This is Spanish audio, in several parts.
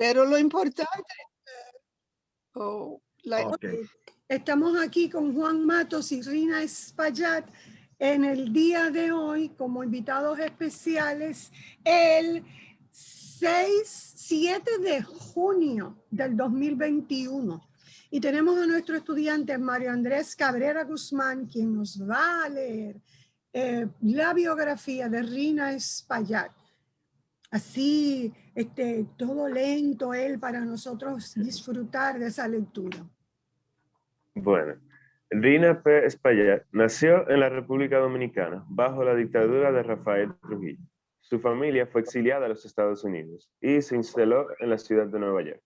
Pero lo importante, oh, estamos aquí con Juan Matos y Rina Espaillat en el día de hoy como invitados especiales el 6, 7 de junio del 2021. Y tenemos a nuestro estudiante Mario Andrés Cabrera Guzmán, quien nos va a leer eh, la biografía de Rina Espaillat así, este, todo lento él para nosotros disfrutar de esa lectura. Bueno, Rina P. Espaillat nació en la República Dominicana bajo la dictadura de Rafael Trujillo. Su familia fue exiliada a los Estados Unidos y se instaló en la ciudad de Nueva York.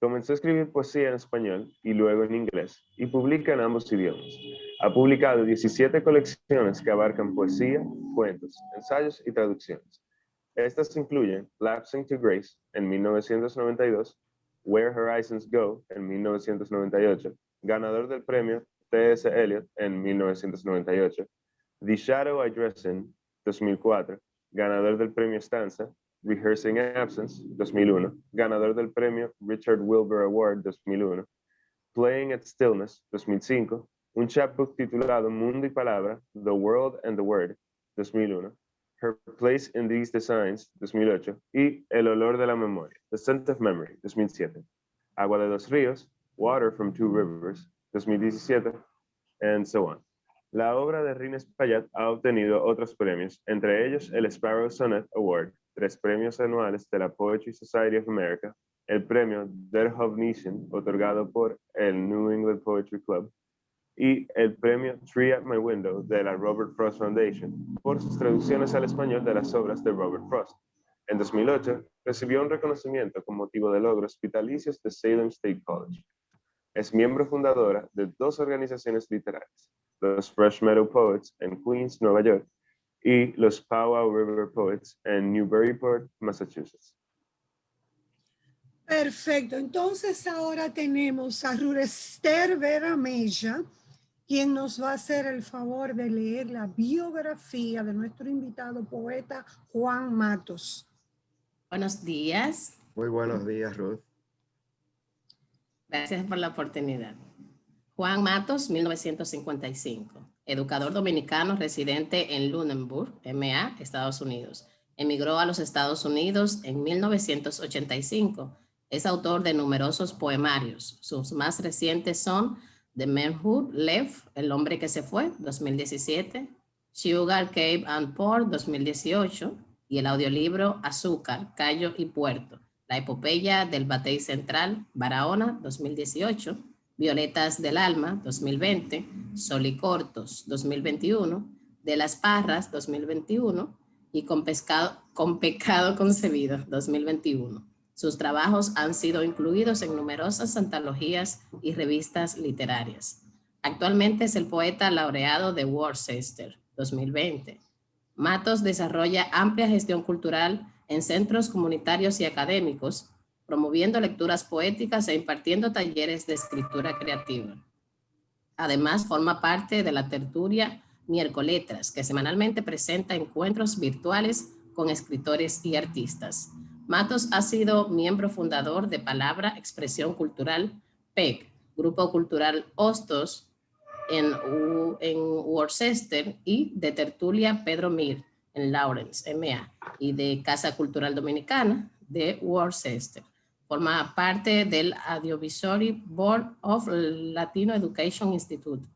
Comenzó a escribir poesía en español y luego en inglés y publica en ambos idiomas. Ha publicado 17 colecciones que abarcan poesía, cuentos, ensayos y traducciones. Estas incluyen Lapsing to Grace en 1992, Where Horizons Go en 1998, ganador del premio T.S. Eliot en 1998, The Shadow I Dress In 2004, ganador del premio Stanza, Rehearsing Absence 2001, ganador del premio Richard Wilbur Award 2001, Playing at Stillness 2005, un chapbook titulado Mundo y Palabra, The World and the Word 2001, Her Place in These Designs, 2008, y El Olor de la Memoria, The Scent of Memory, 2007. Agua de dos ríos, Water from Two Rivers, 2017, and so on. La obra de Rina Espaillat ha obtenido otros premios, entre ellos el Sparrow Sonnet Award, tres premios anuales de la Poetry Society of America, el premio Der Nation, otorgado por el New England Poetry Club, y el premio Tree at My Window de la Robert Frost Foundation por sus traducciones al español de las obras de Robert Frost. En 2008, recibió un reconocimiento con motivo de logros vitalicios de Salem State College. Es miembro fundadora de dos organizaciones literarias, los Fresh Meadow Poets en Queens, Nueva York, y los Powwow River Poets en Newburyport, Massachusetts. Perfecto, entonces ahora tenemos a Rurester Vera Mella, quien nos va a hacer el favor de leer la biografía de nuestro invitado poeta Juan Matos. Buenos días. Muy buenos días, Ruth. Gracias por la oportunidad. Juan Matos, 1955. Educador dominicano residente en Lunenburg, MA, Estados Unidos. Emigró a los Estados Unidos en 1985. Es autor de numerosos poemarios. Sus más recientes son The Man Who Left, El hombre que se fue, 2017, Sugar, Cave and Port, 2018, y el audiolibro Azúcar, Cayo y Puerto, la epopeya del Batey Central, Barahona, 2018, Violetas del Alma, 2020, Sol y Cortos, 2021, De las Parras, 2021, y Con, pescado, con Pecado Concebido, 2021. Sus trabajos han sido incluidos en numerosas antologías y revistas literarias. Actualmente es el poeta laureado de Worcester 2020. Matos desarrolla amplia gestión cultural en centros comunitarios y académicos, promoviendo lecturas poéticas e impartiendo talleres de escritura creativa. Además, forma parte de la tertulia Miércoletras, que semanalmente presenta encuentros virtuales con escritores y artistas. Matos ha sido miembro fundador de Palabra Expresión Cultural PEC, Grupo Cultural Hostos en, en Worcester y de Tertulia Pedro Mir en Lawrence, MA, y de Casa Cultural Dominicana de Worcester. Forma parte del Advisory Board of Latino Education Institute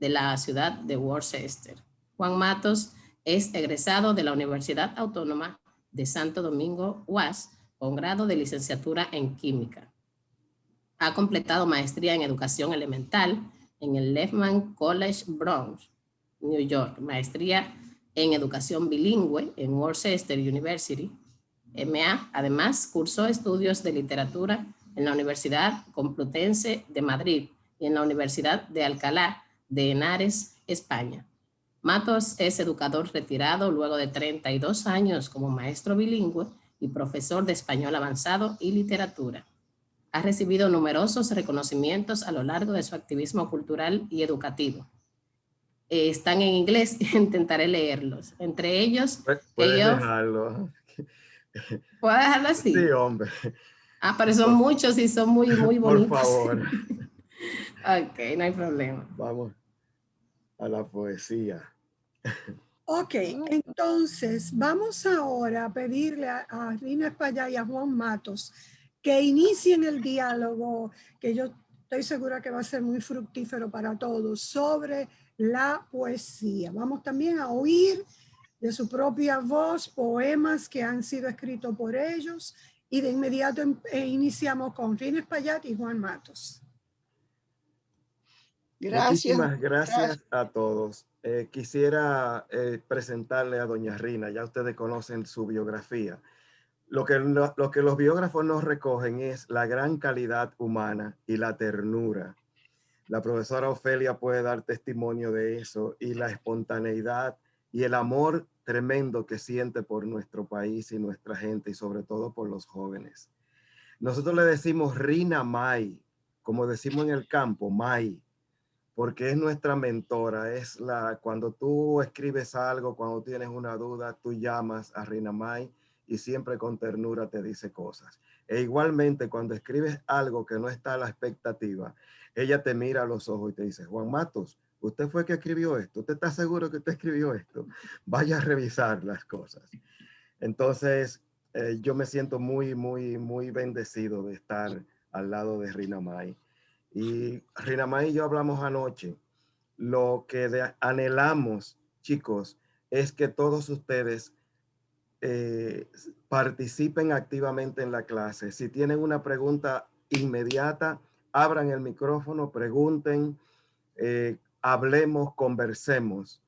de la ciudad de Worcester. Juan Matos es egresado de la Universidad Autónoma de Santo Domingo UAS con grado de licenciatura en química. Ha completado maestría en educación elemental en el Lehman College Bronx, New York, maestría en educación bilingüe en Worcester University, MA. Además, cursó estudios de literatura en la Universidad Complutense de Madrid y en la Universidad de Alcalá de Henares, España. Matos es educador retirado luego de 32 años como maestro bilingüe y profesor de español avanzado y literatura. Ha recibido numerosos reconocimientos a lo largo de su activismo cultural y educativo. Eh, están en inglés, intentaré leerlos. Entre ellos... Puedes dejarlo. ¿Puedo dejarlo así? Sí, hombre. Ah, pero son muchos y son muy, muy Por bonitos. favor, Ok, no hay problema. vamos a la poesía. Ok, entonces vamos ahora a pedirle a, a Rina España y a Juan Matos que inicien el diálogo, que yo estoy segura que va a ser muy fructífero para todos, sobre la poesía. Vamos también a oír de su propia voz poemas que han sido escritos por ellos y de inmediato em- eh, iniciamos con Rina Espaillat y Juan Matos. Gracias. Muchísimas gracias a todos. Eh, quisiera eh, presentarle a doña Rina, ya ustedes conocen su biografía. Lo que, lo, lo que los biógrafos nos recogen es la gran calidad humana y la ternura. La profesora Ofelia puede dar testimonio de eso y la espontaneidad y el amor tremendo que siente por nuestro país y nuestra gente y sobre todo por los jóvenes. Nosotros le decimos Rina Mai, como decimos en el campo, Mai, porque es nuestra mentora, es la, cuando tú escribes algo, cuando tienes una duda, tú llamas a Rina Mai y siempre con ternura te dice cosas. E igualmente cuando escribes algo que no está a la expectativa, ella te mira a los ojos y te dice, Juan Matos, usted fue que escribió esto, usted está seguro que usted escribió esto, vaya a revisar las cosas. Entonces, eh, yo me siento muy, muy, muy bendecido de estar al lado de Rina Mai. Y Rina Mai y yo hablamos anoche. Lo que de- anhelamos, chicos, es que todos ustedes eh, participen activamente en la clase. Si tienen una pregunta inmediata, abran el micrófono, pregunten, eh, hablemos, conversemos.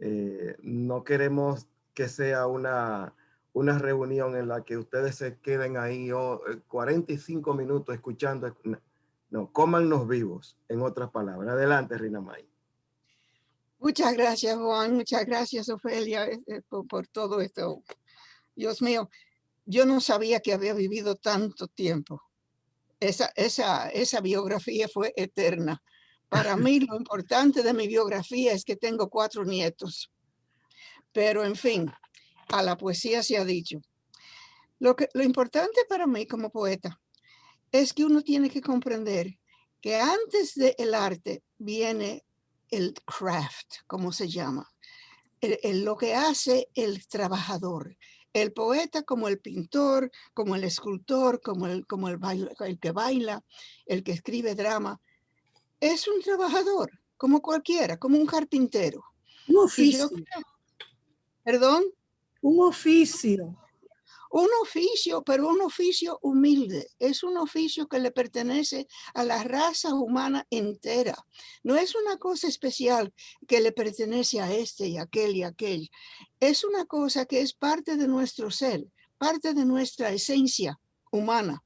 Eh, no queremos que sea una, una reunión en la que ustedes se queden ahí oh, eh, 45 minutos escuchando. No, no, cómannos vivos, en otras palabras. Adelante, Rina May. Muchas gracias, Juan. Muchas gracias, Ofelia, eh, por, por todo esto. Dios mío, yo no sabía que había vivido tanto tiempo. Esa, esa, esa biografía fue eterna. Para mí lo importante de mi biografía es que tengo cuatro nietos. Pero en fin, a la poesía se ha dicho. Lo, que, lo importante para mí como poeta es que uno tiene que comprender que antes del arte viene el craft, como se llama, el, el, lo que hace el trabajador, el poeta como el pintor, como el escultor, como el, como el, baila, el que baila, el que escribe drama, es un trabajador, como cualquiera, como un carpintero. Un oficio. Yo, Perdón. Un oficio. Un oficio, pero un oficio humilde. Es un oficio que le pertenece a la raza humana entera. No es una cosa especial que le pertenece a este y aquel y aquel. Es una cosa que es parte de nuestro ser, parte de nuestra esencia humana.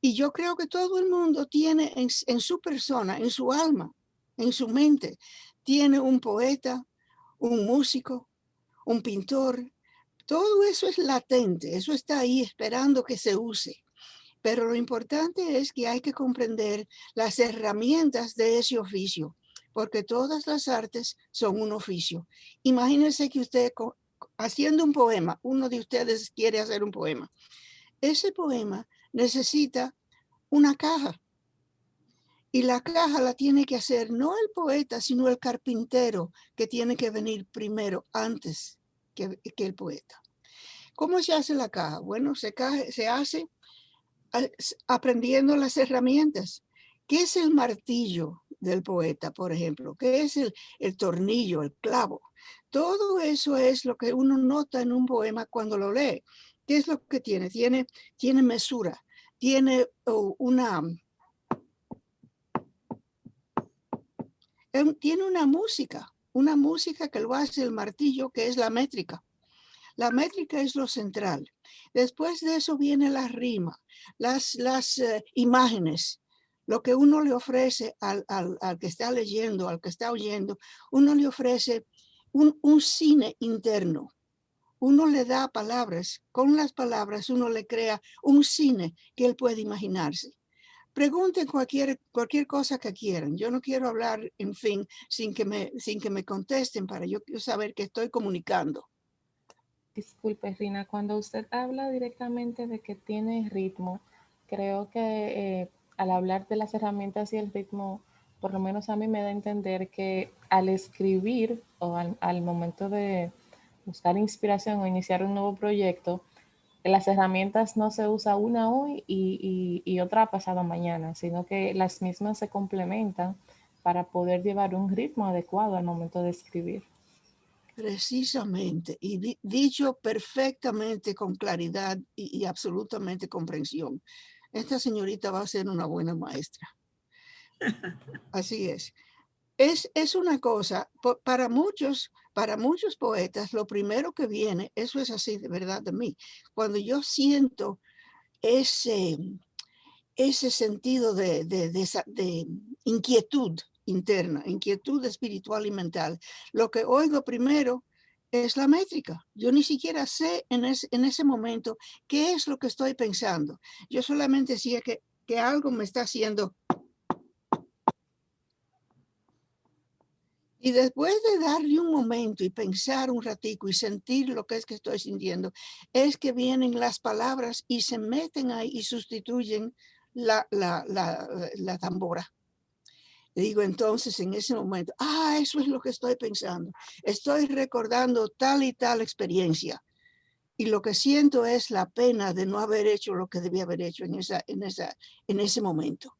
Y yo creo que todo el mundo tiene en, en su persona, en su alma, en su mente, tiene un poeta, un músico, un pintor, todo eso es latente, eso está ahí esperando que se use. Pero lo importante es que hay que comprender las herramientas de ese oficio, porque todas las artes son un oficio. Imagínense que usted haciendo un poema, uno de ustedes quiere hacer un poema. Ese poema necesita una caja. Y la caja la tiene que hacer no el poeta, sino el carpintero que tiene que venir primero, antes que, el poeta. ¿Cómo se hace la caja? Bueno, se, hace aprendiendo las herramientas. ¿Qué es el martillo del poeta, por ejemplo? ¿Qué es el, el tornillo, el clavo? Todo eso es lo que uno nota en un poema cuando lo lee. ¿Qué es lo que tiene? Tiene, tiene mesura, tiene oh, una... Tiene una música, una música que lo hace el martillo, que es la métrica. La métrica es lo central. Después de eso viene la rima, las, las uh, imágenes, lo que uno le ofrece al, al, al, que está leyendo, al que está oyendo, uno le ofrece un, un cine interno. Uno le da palabras, con las palabras uno le crea un cine que él puede imaginarse. Pregunten cualquier, cualquier cosa que quieran. Yo no quiero hablar, en fin, sin que me, sin que me contesten para yo saber que estoy comunicando. Disculpe, Rina, cuando usted habla directamente de que tiene ritmo, creo que eh, al hablar de las herramientas y el ritmo, por lo menos a mí me da a entender que al escribir o al, momento de buscar inspiración o iniciar un nuevo proyecto, las herramientas no se usa una hoy y, y, otra pasado mañana, sino que las mismas se complementan para poder llevar un ritmo adecuado al momento de escribir. Precisamente, y dicho perfectamente con claridad y, y absolutamente comprensión. Esta señorita va a ser una buena maestra. Así es. Es, es una cosa, para muchos, para muchos poetas, lo primero que viene, eso es así de verdad de mí, cuando yo siento ese, ese sentido de, de, inquietud interna, inquietud espiritual y mental, lo que oigo primero es la métrica. Yo ni siquiera sé en, en ese momento qué es lo que estoy pensando. Yo solamente sé que, que algo me está haciendo Y después de darle un momento y pensar un ratico y sentir lo que es que estoy sintiendo, es que vienen las palabras y se meten ahí y sustituyen la, la, la, la tambora. digo entonces en ese momento, ah, eso es lo que estoy pensando. Estoy recordando tal y tal experiencia. Y lo que siento es la pena de no haber hecho lo que debía haber hecho en, esa, en, esa, en ese momento.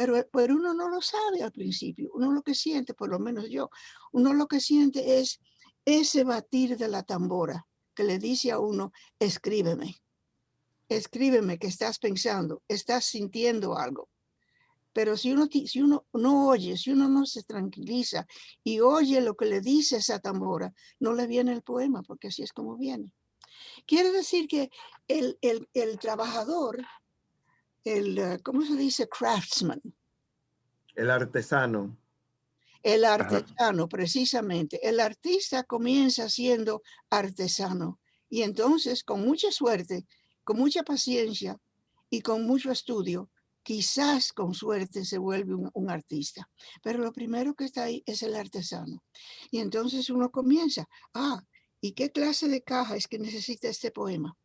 Pero, eh, pero uno no lo sabe al principio. Uno lo que siente, por lo menos yo, uno lo que siente es ese batir de la tambora que le dice a uno, escríbeme, escríbeme que estás pensando, estás sintiendo algo. Pero si uno, si uno no oye, si uno no se tranquiliza y oye lo que le dice esa tambora, no le viene el poema, porque así es como viene. Quiere decir que el, el, el trabajador el, eh, ¿cómo se dice? Craftsman. El artesano. El artesano, precisamente. El artista comienza siendo artesano y entonces con mucha suerte, con mucha paciencia y con mucho estudio, quizás con suerte se vuelve un, un, artista. Pero lo primero que está ahí es el artesano. Y entonces uno comienza, ah, ¿y qué clase de caja es que necesita este poema?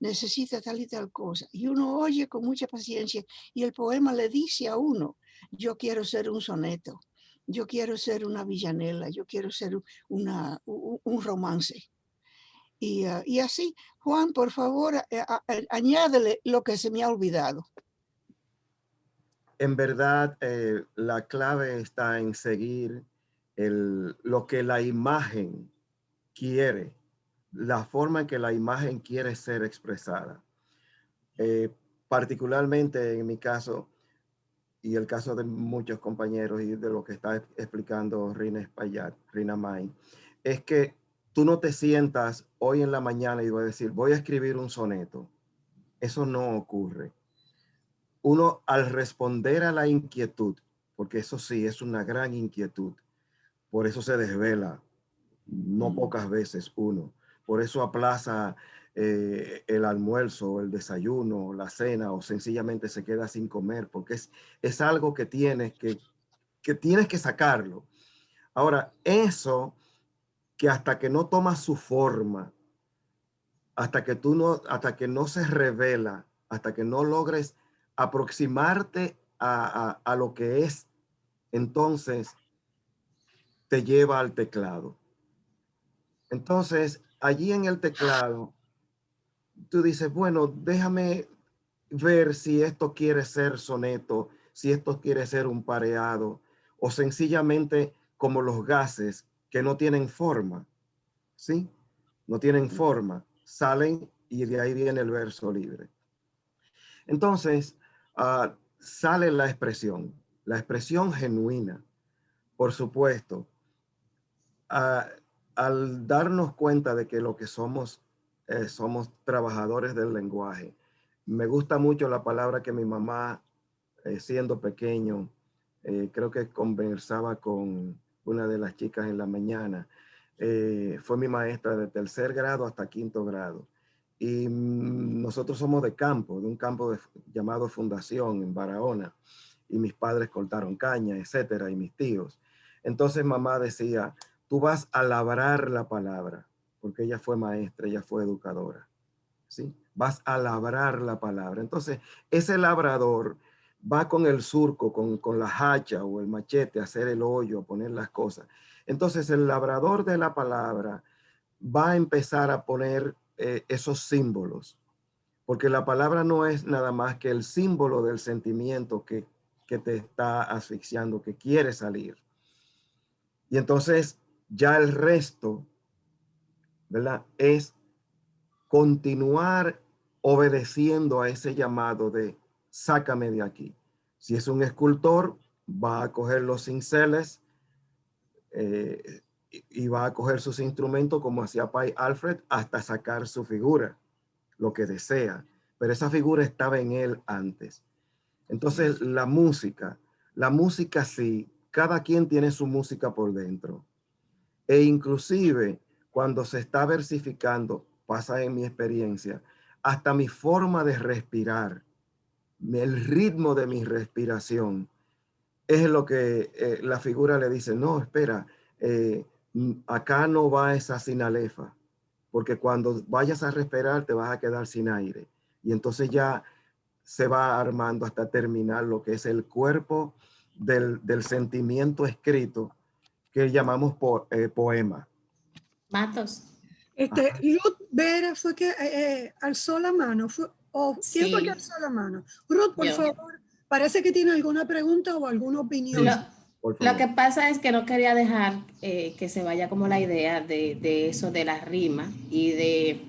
Necesita tal y tal cosa. Y uno oye con mucha paciencia y el poema le dice a uno, yo quiero ser un soneto, yo quiero ser una villanela, yo quiero ser un romance. Y, ah, y así, Juan, por favor, eh, añádele lo que se me ha olvidado. En verdad, eh, la clave está en seguir el, lo que la imagen quiere la forma en que la imagen quiere ser expresada. Eh, particularmente en mi caso y el caso de muchos compañeros y de lo que está explicando Rina Espaillat, Rina May, es que tú no te sientas hoy en la mañana y voy a decir, voy a escribir un soneto. Eso no ocurre. Uno al responder a la inquietud, porque eso sí es una gran inquietud, por eso se desvela, no mm. pocas veces uno por eso aplaza eh, el almuerzo, el desayuno, la cena o sencillamente se queda sin comer porque es, es algo que tienes que, que tienes que sacarlo. Ahora, eso que hasta que no toma su forma, hasta que tú no, hasta que no se revela, hasta que no logres aproximarte a, a, a lo que es, entonces te lleva al teclado. Entonces, allí en el teclado, tú dices, bueno, déjame ver si esto quiere ser soneto, si esto quiere ser un pareado, o sencillamente como los gases que no tienen forma, ¿sí? No tienen forma, salen y de ahí viene el verso libre. Entonces, ah, sale la expresión, la expresión genuina, por supuesto. Uh, al darnos cuenta de que lo que somos, eh, somos trabajadores del lenguaje. Me gusta mucho la palabra que mi mamá, eh, siendo pequeño, eh, creo que conversaba con una de las chicas en la mañana. fue mi maestra de tercer grado hasta quinto grado. Y mm, nosotros somos de campo, de un campo llamado Fundación en Barahona. Y mis padres cortaron caña, etcétera, y mis tíos. Entonces mamá decía, tú vas a labrar la palabra, porque ella fue maestra, ella fue educadora. ¿sí? vas a labrar la palabra. Entonces, ese labrador va con el surco, con, con la hacha o el machete a hacer el hoyo, a poner las cosas. Entonces, el labrador de la palabra va a empezar a poner eh, esos símbolos, porque la palabra no es nada más que el símbolo del sentimiento que, que te está asfixiando, que quiere salir. Y entonces ya el resto, ¿verdad? Es continuar obedeciendo a ese llamado de sácame de aquí. Si es un escultor, va a coger los cinceles eh, y va a coger sus instrumentos como hacía Pai Alfred hasta sacar su figura, lo que desea. Pero esa figura estaba en él antes. Entonces la música, la música sí, cada quien tiene su música por dentro. E inclusive cuando se está versificando, pasa en mi experiencia, hasta mi forma de respirar, el ritmo de mi respiración, es lo que eh, la figura le dice, no, espera, eh, acá no va esa sinalefa, porque cuando vayas a respirar te vas a quedar sin aire. Y entonces ya se va armando hasta terminar lo que es el cuerpo del, sentimiento escrito que llamamos eh, poema. Matos. Este, Ruth Vera fue que eh, eh, alzó la mano, o ¿quién fue que alzó la mano? Ruth, por favor, parece que tiene alguna pregunta o alguna opinión. Lo, que pasa es que no quería dejar que se vaya como la idea de, de eso de la rima y de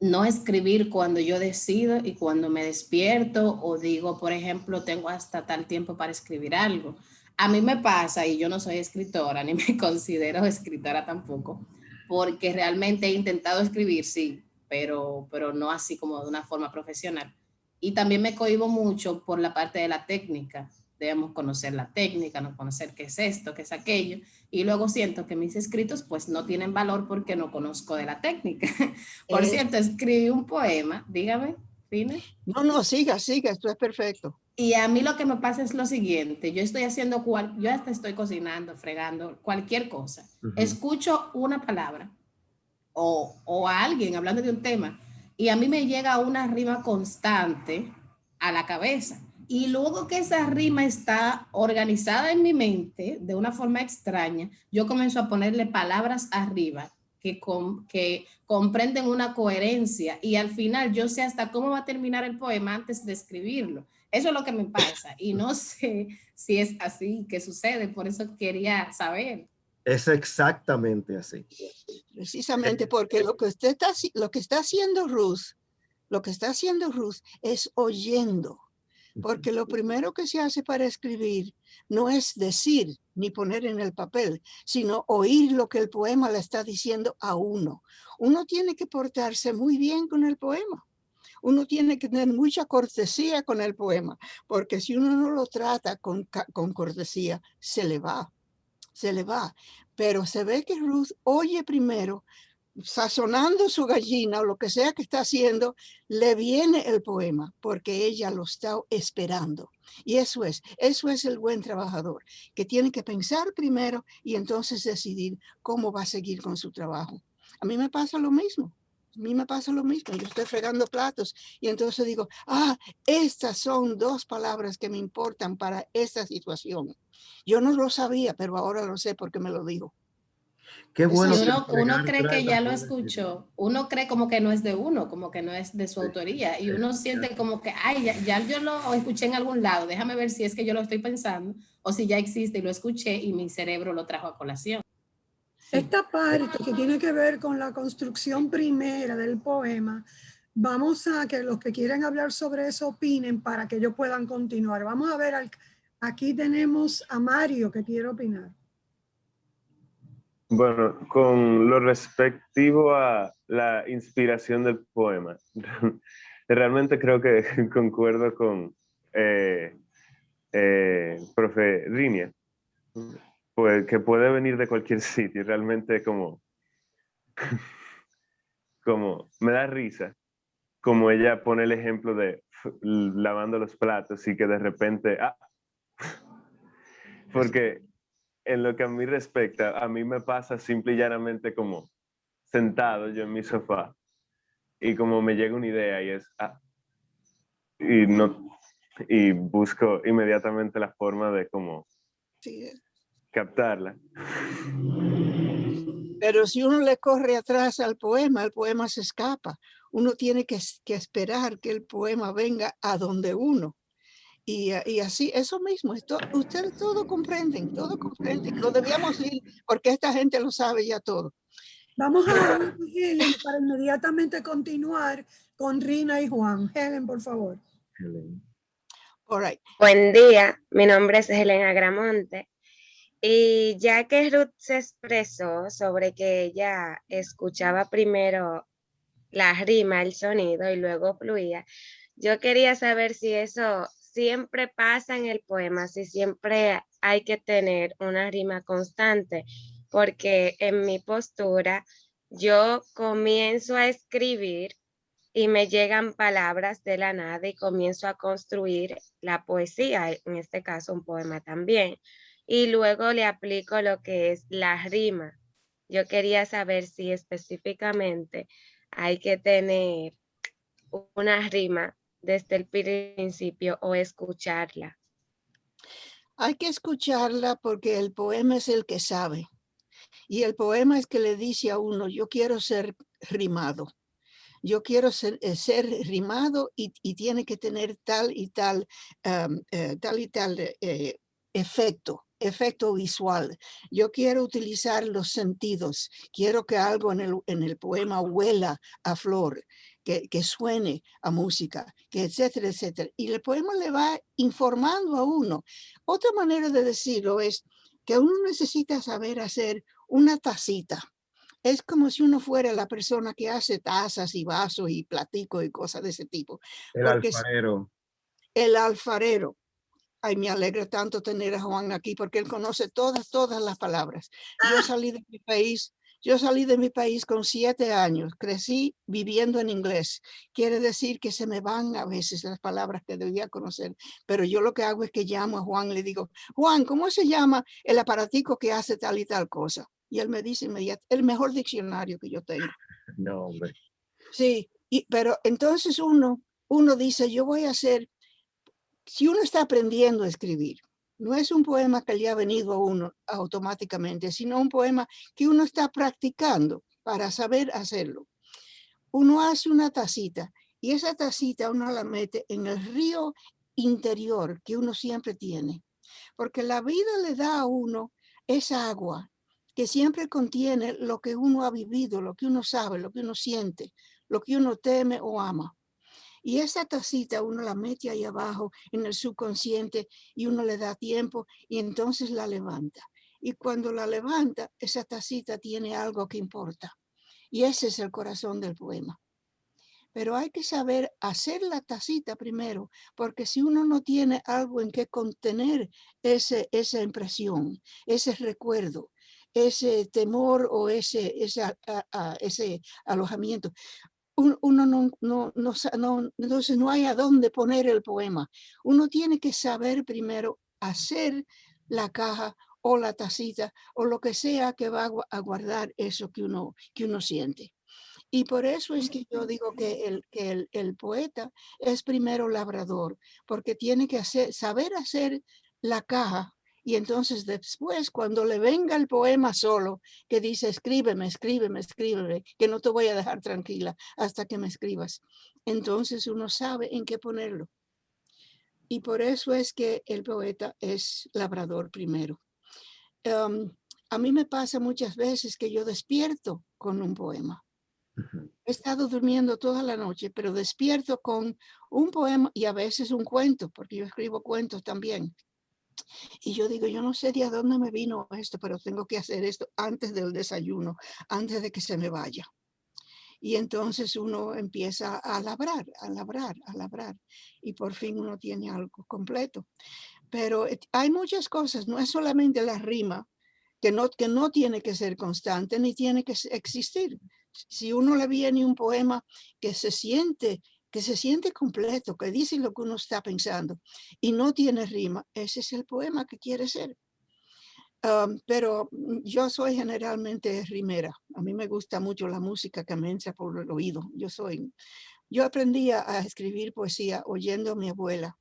no escribir cuando yo decido y cuando me despierto o digo, por ejemplo, tengo hasta tal tiempo para escribir algo. A mí me pasa, y yo no soy escritora, ni me considero escritora tampoco, porque realmente he intentado escribir, sí, pero, pero no así como de una forma profesional. Y también me cohibo mucho por la parte de la técnica debemos conocer la técnica, no conocer qué es esto, qué es aquello, y luego siento que mis escritos pues no tienen valor porque no conozco de la técnica. Por eh. cierto, escribí un poema, dígame, No, no, siga, siga, esto es perfecto. Y a mí lo que me pasa es lo siguiente, yo estoy haciendo, cual, yo hasta estoy cocinando, fregando, cualquier cosa. Escucho una palabra o, o a alguien hablando de un tema y a mí me llega una rima constante a la cabeza y luego que esa rima está organizada en mi mente de una forma extraña, yo comienzo a ponerle palabras arriba que, que comprenden una coherencia y al final yo sé hasta cómo va a terminar el poema antes de escribirlo. Eso es lo que me pasa y no sé si es así que sucede, por eso quería saber. Es exactamente así. Precisamente porque lo que usted está, lo que está haciendo Ruth, lo que está haciendo Ruth es oyendo porque lo primero que se hace para escribir no es decir ni poner en el papel, sino oír lo que el poema le está diciendo a uno. Uno tiene que portarse muy bien con el poema. Uno tiene que tener mucha cortesía con el poema, porque si uno no lo trata con, con cortesía, se le va, se le va. Pero se ve que Ruth oye primero sazonando su gallina o lo que sea que está haciendo, le viene el poema porque ella lo está esperando. Y eso es, eso es el buen trabajador, que tiene que pensar primero y entonces decidir cómo va a seguir con su trabajo. A mí me pasa lo mismo. A mí me pasa lo mismo. Yo estoy fregando platos y entonces digo, ah, estas son dos palabras que me importan para esta situación. Yo no lo sabía, pero ahora lo sé porque me lo digo. Qué bueno. Uno, cree que ya lo escuchó, uno cree como que no es de uno, como que no es de su autoría, y uno siente como que, ay, ya, yo lo escuché en algún lado, déjame ver si es que yo lo estoy pensando, o si ya existe y lo escuché y mi cerebro lo trajo a colación. Esta parte que tiene que ver con la construcción primera del poema, vamos a que los que quieran hablar sobre eso opinen para que ellos puedan continuar. Vamos a ver, aquí tenemos a Mario que quiere opinar. Bueno, con lo respectivo a la inspiración del poema, realmente creo que concuerdo con eh, eh, profe Rinia, pues, que puede venir de cualquier sitio, realmente como, como me da risa, como ella pone el ejemplo de lavando los platos y que de repente, ah, porque en lo que a mí respecta, a mí me pasa simple y llanamente como sentado yo en mi sofá y como me llega una idea y es, ah, y no, y busco inmediatamente la forma de como captarla. Pero si uno le corre atrás al poema, el poema se escapa. Uno tiene que, que esperar que el poema venga a donde uno. Y, y, así, eso mismo, esto, ustedes todo comprenden, todo comprenden. Lo debíamos ir porque esta gente lo sabe ya todo. Vamos a Helen para inmediatamente continuar con Rina y Juan. Helen, por favor. Buen día, mi nombre es Helen Agramonte. Y ya que Ruth se expresó sobre que ella escuchaba primero la rima, el sonido y luego fluía, yo quería saber si eso siempre pasa en el poema, si siempre hay que tener una rima constante, porque en mi postura yo comienzo a escribir y me llegan palabras de la nada y comienzo a construir la poesía, en este caso un poema también. Y luego le aplico lo que es la rima. Yo quería saber si específicamente hay que tener una rima desde el principio o escucharla. Hay que escucharla porque el poema es el que sabe. Y el poema es que le dice a uno, yo quiero ser rimado yo quiero ser, eh, rimado y, tiene que tener tal y tal, eh, tal y tal eh, efecto efecto visual. Yo quiero utilizar los sentidos. Quiero que algo en el, en el poema huela a flor, que, que, suene a música, que etcétera, etcétera. Y el poema le va informando a uno. Otra manera de decirlo es que uno necesita saber hacer una tacita es como si uno fuera la persona que hace tazas y vasos y platicos y cosas de ese tipo. El alfarero. El alfarero. Ay, me alegra tanto tener a Juan aquí porque él conoce todas, todas las palabras. Yo ah. salí de mi país, yo salí de mi país con siete años, crecí viviendo en inglés. Quiere decir que se me van a veces las palabras que debía conocer, pero yo lo que hago es que llamo a Juan y le digo, Juan, ¿cómo se llama el aparatico que hace tal y tal cosa? Y él me dice inmediato, el mejor diccionario que yo tengo. No, hombre. Sí, y, pero entonces uno, uno dice, yo voy a hacer, si uno está aprendiendo a escribir, no es un poema que le ha venido a uno automáticamente, sino un poema que uno está practicando para saber hacerlo. Uno hace una tacita y esa tacita uno la mete en el río interior que uno siempre tiene, porque la vida le da a uno esa agua que siempre contiene lo que uno ha vivido, lo que uno sabe, lo que uno siente, lo que uno teme o ama. Y esa tacita uno la mete ahí abajo en el subconsciente y uno le da tiempo y entonces la levanta. Y cuando la levanta, esa tacita tiene algo que importa. Y ese es el corazón del poema. Pero hay que saber hacer la tacita primero, porque si uno no tiene algo en que contener ese, esa impresión, ese recuerdo, ese temor o ese, ese, ese alojamiento. Uno, no, no, no, no, entonces no hay a dónde poner el poema. Uno tiene que saber primero hacer la caja o la tacita o lo que sea que va a guardar eso que uno, que uno siente. Y por eso es que yo digo que el, que el, el poeta es primero labrador, porque tiene que hacer, saber hacer la caja y entonces después, cuando le venga el poema solo, que dice, escríbeme, escríbeme, escríbeme, que no te voy a dejar tranquila hasta que me escribas. Entonces uno sabe en qué ponerlo. Y por eso es que el poeta es labrador primero. a mí me pasa muchas veces que yo despierto con un poema. He estado durmiendo toda la noche, pero despierto con un poema y a veces un cuento, porque yo escribo cuentos también. Y yo digo, yo no sé de dónde me vino esto, pero tengo que hacer esto antes del desayuno, antes de que se me vaya. Y entonces uno empieza a labrar, a labrar, a labrar. Y por fin uno tiene algo completo. Pero hay muchas cosas, no es solamente la rima, que no, que no tiene que ser constante ni tiene que existir. Si uno le viene un poema que se siente que se siente completo, que dice lo que uno está pensando y no tiene rima, ese es el poema que quiere ser. Um, pero yo soy generalmente rimera. A mí me gusta mucho la música que me entra por el oído. Yo soy, yo aprendí a escribir poesía oyendo a mi abuela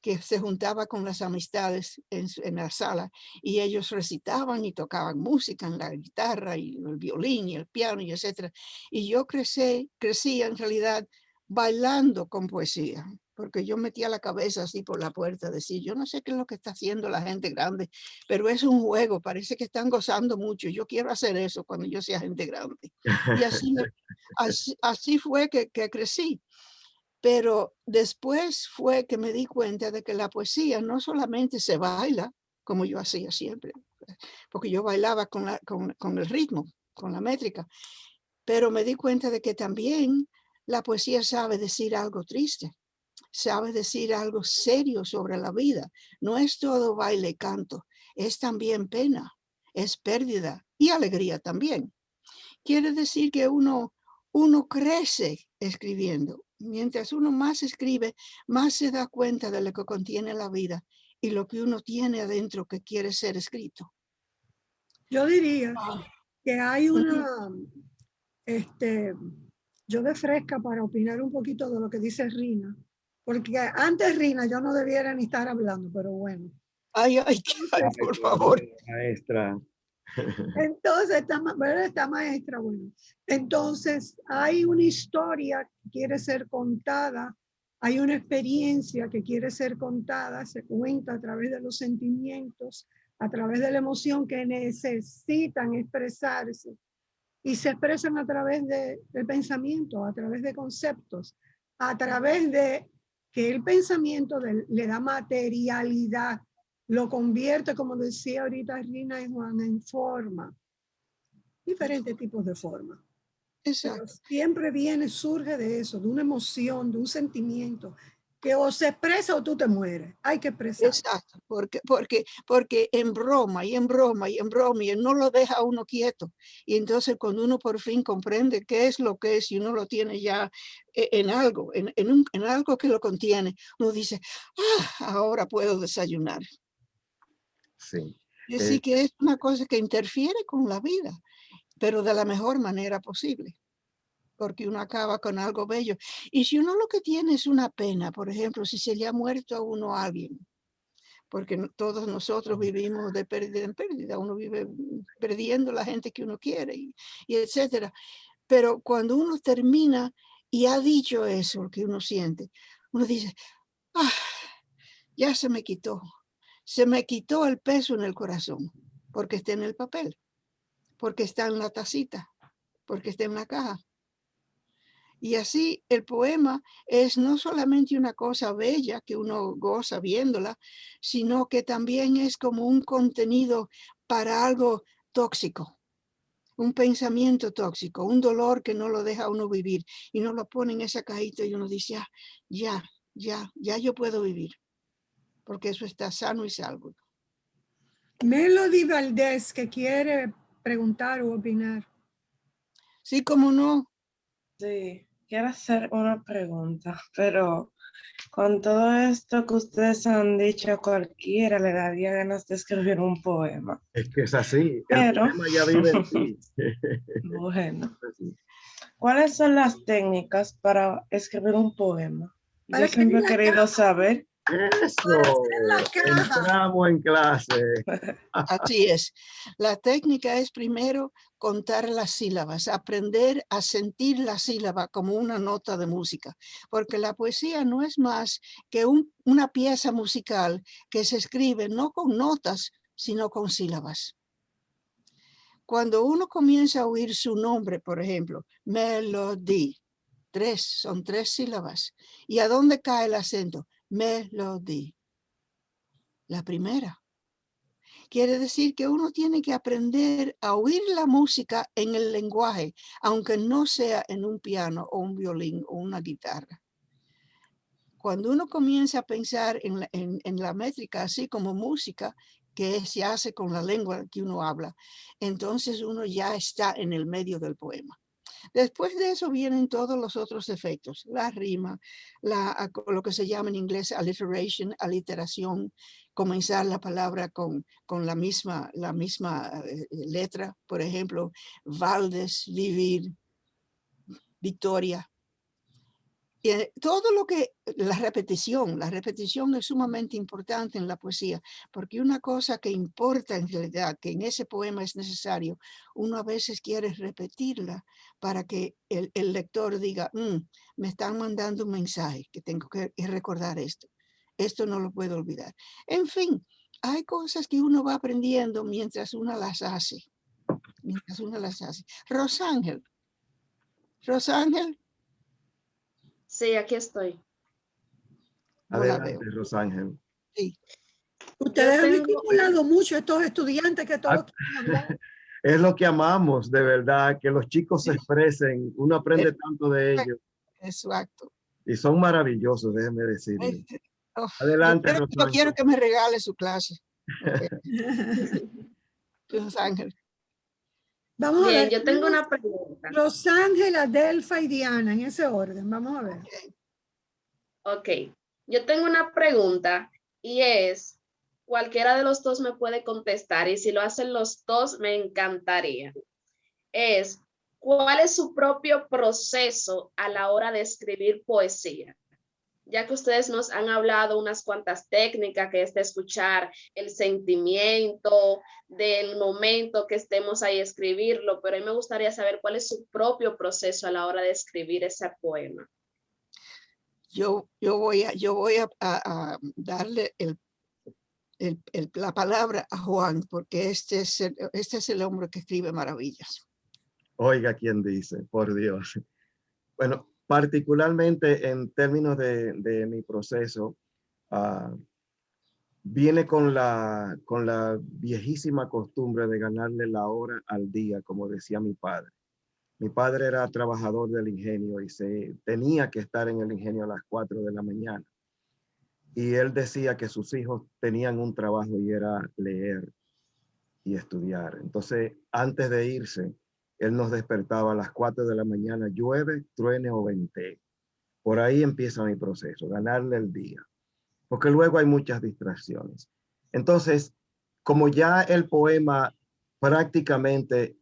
que se juntaba con las amistades en, en, la sala y ellos recitaban y tocaban música en la guitarra y el violín y el piano y etcétera. Y yo crecí, crecí en realidad bailando con poesía, porque yo metía la cabeza así por la puerta, decir, yo no sé qué es lo que está haciendo la gente grande, pero es un juego, parece que están gozando mucho, yo quiero hacer eso cuando yo sea gente grande. Y así, así, así, fue que, que crecí. Pero después fue que me di cuenta de que la poesía no solamente se baila, como yo hacía siempre, porque yo bailaba con, la, con, con el ritmo, con la métrica, pero me di cuenta de que también la poesía sabe decir algo triste, sabe decir algo serio sobre la vida. No es todo baile y canto, es también pena, es pérdida y alegría también. Quiere decir que uno, uno crece escribiendo, mientras uno más escribe, más se da cuenta de lo que contiene la vida y lo que uno tiene adentro que quiere ser escrito. Yo diría ah. que hay una, este, yo de fresca para opinar un poquito de lo que dice Rina, porque antes Rina yo no debiera ni estar hablando, pero bueno. Ay, ay, por favor. Maestra. Entonces, esta, esta maestra, bueno, entonces hay una historia que quiere ser contada, hay una experiencia que quiere ser contada, se cuenta a través de los sentimientos, a través de la emoción que necesitan expresarse y se expresan a través de, del pensamiento, a través de conceptos, a través de que el pensamiento le da materialidad lo convierte, como decía ahorita Rina y Juan, en forma. Diferentes tipos de forma. Exacto. siempre viene, surge de eso, de una emoción, de un sentimiento, que o se expresa o tú te mueres. Hay que expresar. Exacto, porque, porque, porque en broma y en broma y en broma y no lo deja uno quieto. Y entonces cuando uno por fin comprende qué es lo que es y uno lo tiene ya e, en algo, en, en, un, en algo que lo contiene, uno dice, ah, ahora puedo desayunar. Sí. Así eh, que es una cosa que interfiere con la vida, pero de la mejor manera posible, porque uno acaba con algo bello. Y si uno lo que tiene es una pena, por ejemplo, si se le ha muerto a uno a alguien, porque todos nosotros vivimos de pérdida en pérdida, uno vive perdiendo la gente que uno quiere y, y etcétera. Pero cuando uno termina y ha dicho eso, lo que uno siente, uno dice, ah, ya se me quitó, se me quitó el peso en el corazón, porque está en el papel, porque está en la tacita, porque está en la caja. Y así el poema es no solamente una cosa bella que uno goza viéndola, sino que también es como un contenido para algo tóxico, un pensamiento tóxico, un dolor que no lo deja uno vivir y no lo pone en esa cajita y uno dice, ah, ya, ya, ya yo puedo vivir porque eso está sano y salvo. Melody Valdés, que quiere preguntar o opinar. Sí, cómo no. Sí, quiero hacer una pregunta, pero con todo esto que ustedes han dicho, cualquiera le daría ganas de escribir un poema. Es que es así, pero, el poema ya vive en ti. bueno, ¿cuáles son las técnicas para escribir un poema? Yo siempre he querido saber eso, entramos en clase. Así es. La técnica es primero contar las sílabas, aprender a sentir la sílaba como una nota de música, porque la poesía no es más que una pieza musical que se escribe no con notas, sino con sílabas. Cuando uno comienza a oír su nombre, por ejemplo, melody, tres, son tres sílabas. ¿Y a dónde cae el acento? Melody. La primera. Quiere decir que uno tiene que aprender a oír la música en el lenguaje, aunque no sea en un piano o un violín o una guitarra. Cuando uno comienza a pensar en la, en la métrica así como música, que se hace con la lengua que uno habla, entonces uno ya está en el medio del poema. Después de eso vienen todos los otros efectos, la rima, la, lo que se llama en inglés alliteration, aliteración, comenzar la palabra con, con la misma, la misma eh, letra, por ejemplo, Valdes, vivir, victoria, todo lo que, la repetición, la repetición es sumamente importante en la poesía, porque una cosa que importa en realidad, que en ese poema es necesario, uno a veces quiere repetirla para que el, lector diga, mm, me están mandando un mensaje, que tengo que recordar esto. Esto no lo puedo olvidar. En fin, hay cosas que uno va aprendiendo mientras uno las hace. Mientras uno las hace. Rosángel. Rosángel. Sí, aquí estoy. Adelante, Rosángel. Sí. Ustedes han estimulado mucho a estos estudiantes que todos Es lo que amamos, de verdad, que los chicos se expresen. Uno aprende tanto de ellos. Exacto. Y son maravillosos, déjenme decir. Adelante, yo quiero, yo quiero que me regale su clase. Rosángel. Vamos a ver. yo tengo una pregunta. Rosángela, Delfa y Diana, en ese orden. Vamos a ver. Ok. Yo tengo una pregunta y es, cualquiera de los dos me puede contestar y si lo hacen los dos me encantaría. Es, ¿cuál es su propio proceso a la hora de escribir poesía? Ya que ustedes nos han hablado unas cuantas técnicas, que es de escuchar el sentimiento del momento que estemos ahí escribirlo, pero a mí me gustaría saber cuál es su propio proceso a la hora de escribir ese poema. Yo, yo voy a, yo voy a, darle el, la palabra a Juan, porque este es, el, este es el hombre que escribe maravillas. Oiga, ¿quién dice? Por Dios. Bueno, particularmente en términos de, mi proceso, ah, viene con la, viejísima costumbre de ganarle la hora al día, como decía mi padre. Mi padre era trabajador del ingenio y se tenía que estar en el ingenio a las 4 de la mañana. Y él decía que sus hijos tenían un trabajo y era leer y estudiar. Entonces, antes de irse, él nos despertaba a las 4 de la mañana, llueve, truene o vente. Por ahí empieza mi proceso, ganarle el día. Porque luego hay muchas distracciones. Entonces, como ya el poema prácticamente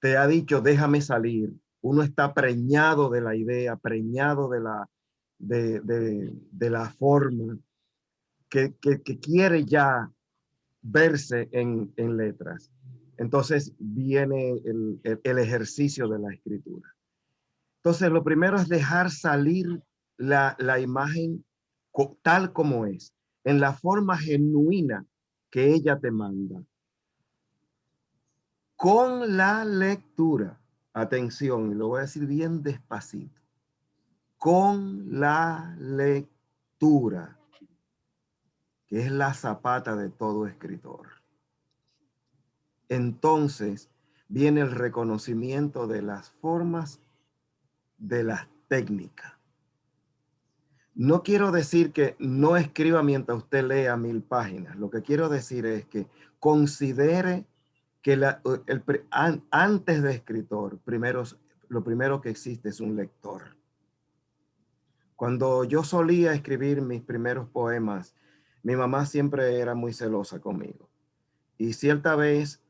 te ha dicho, déjame salir, uno está preñado de la idea, preñado de la, de, la forma, que, quiere ya verse en, en letras entonces viene el, ejercicio de la escritura. Entonces, lo primero es dejar salir la, imagen tal como es, en la forma genuina que ella te manda. Con la lectura, atención, y lo voy a decir bien despacito, con la lectura, que es la zapata de todo escritor entonces viene el reconocimiento de las formas de las técnicas. No quiero decir que no escriba mientras usted lea mil páginas. Lo que quiero decir es que considere que la, antes de escritor, primero, lo primero que existe es un lector. Cuando yo solía escribir mis primeros poemas, mi mamá siempre era muy celosa conmigo. Y cierta vez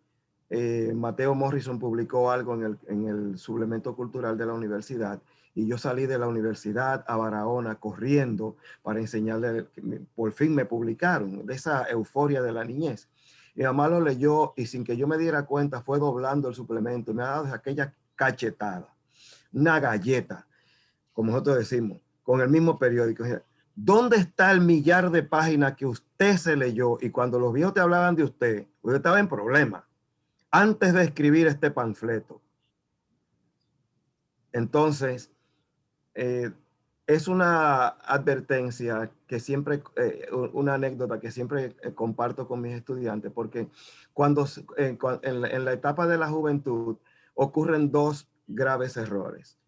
eh, Mateo Morrison publicó algo en el, en el, suplemento cultural de la universidad y yo salí de la universidad a Barahona corriendo para enseñarle, por fin me publicaron, de esa euforia de la niñez. Mi mamá lo leyó y sin que yo me diera cuenta fue doblando el suplemento me ha dado aquella cachetada, una galleta, como nosotros decimos, con el mismo periódico. ¿Dónde está el millar de páginas que usted se leyó? Y cuando los viejos te hablaban de usted, usted estaba en problemas antes de escribir este panfleto. Entonces, eh, es una advertencia que siempre, eh, una anécdota que siempre eh, comparto con mis estudiantes, porque cuando en, en, la etapa de la juventud ocurren dos graves errores,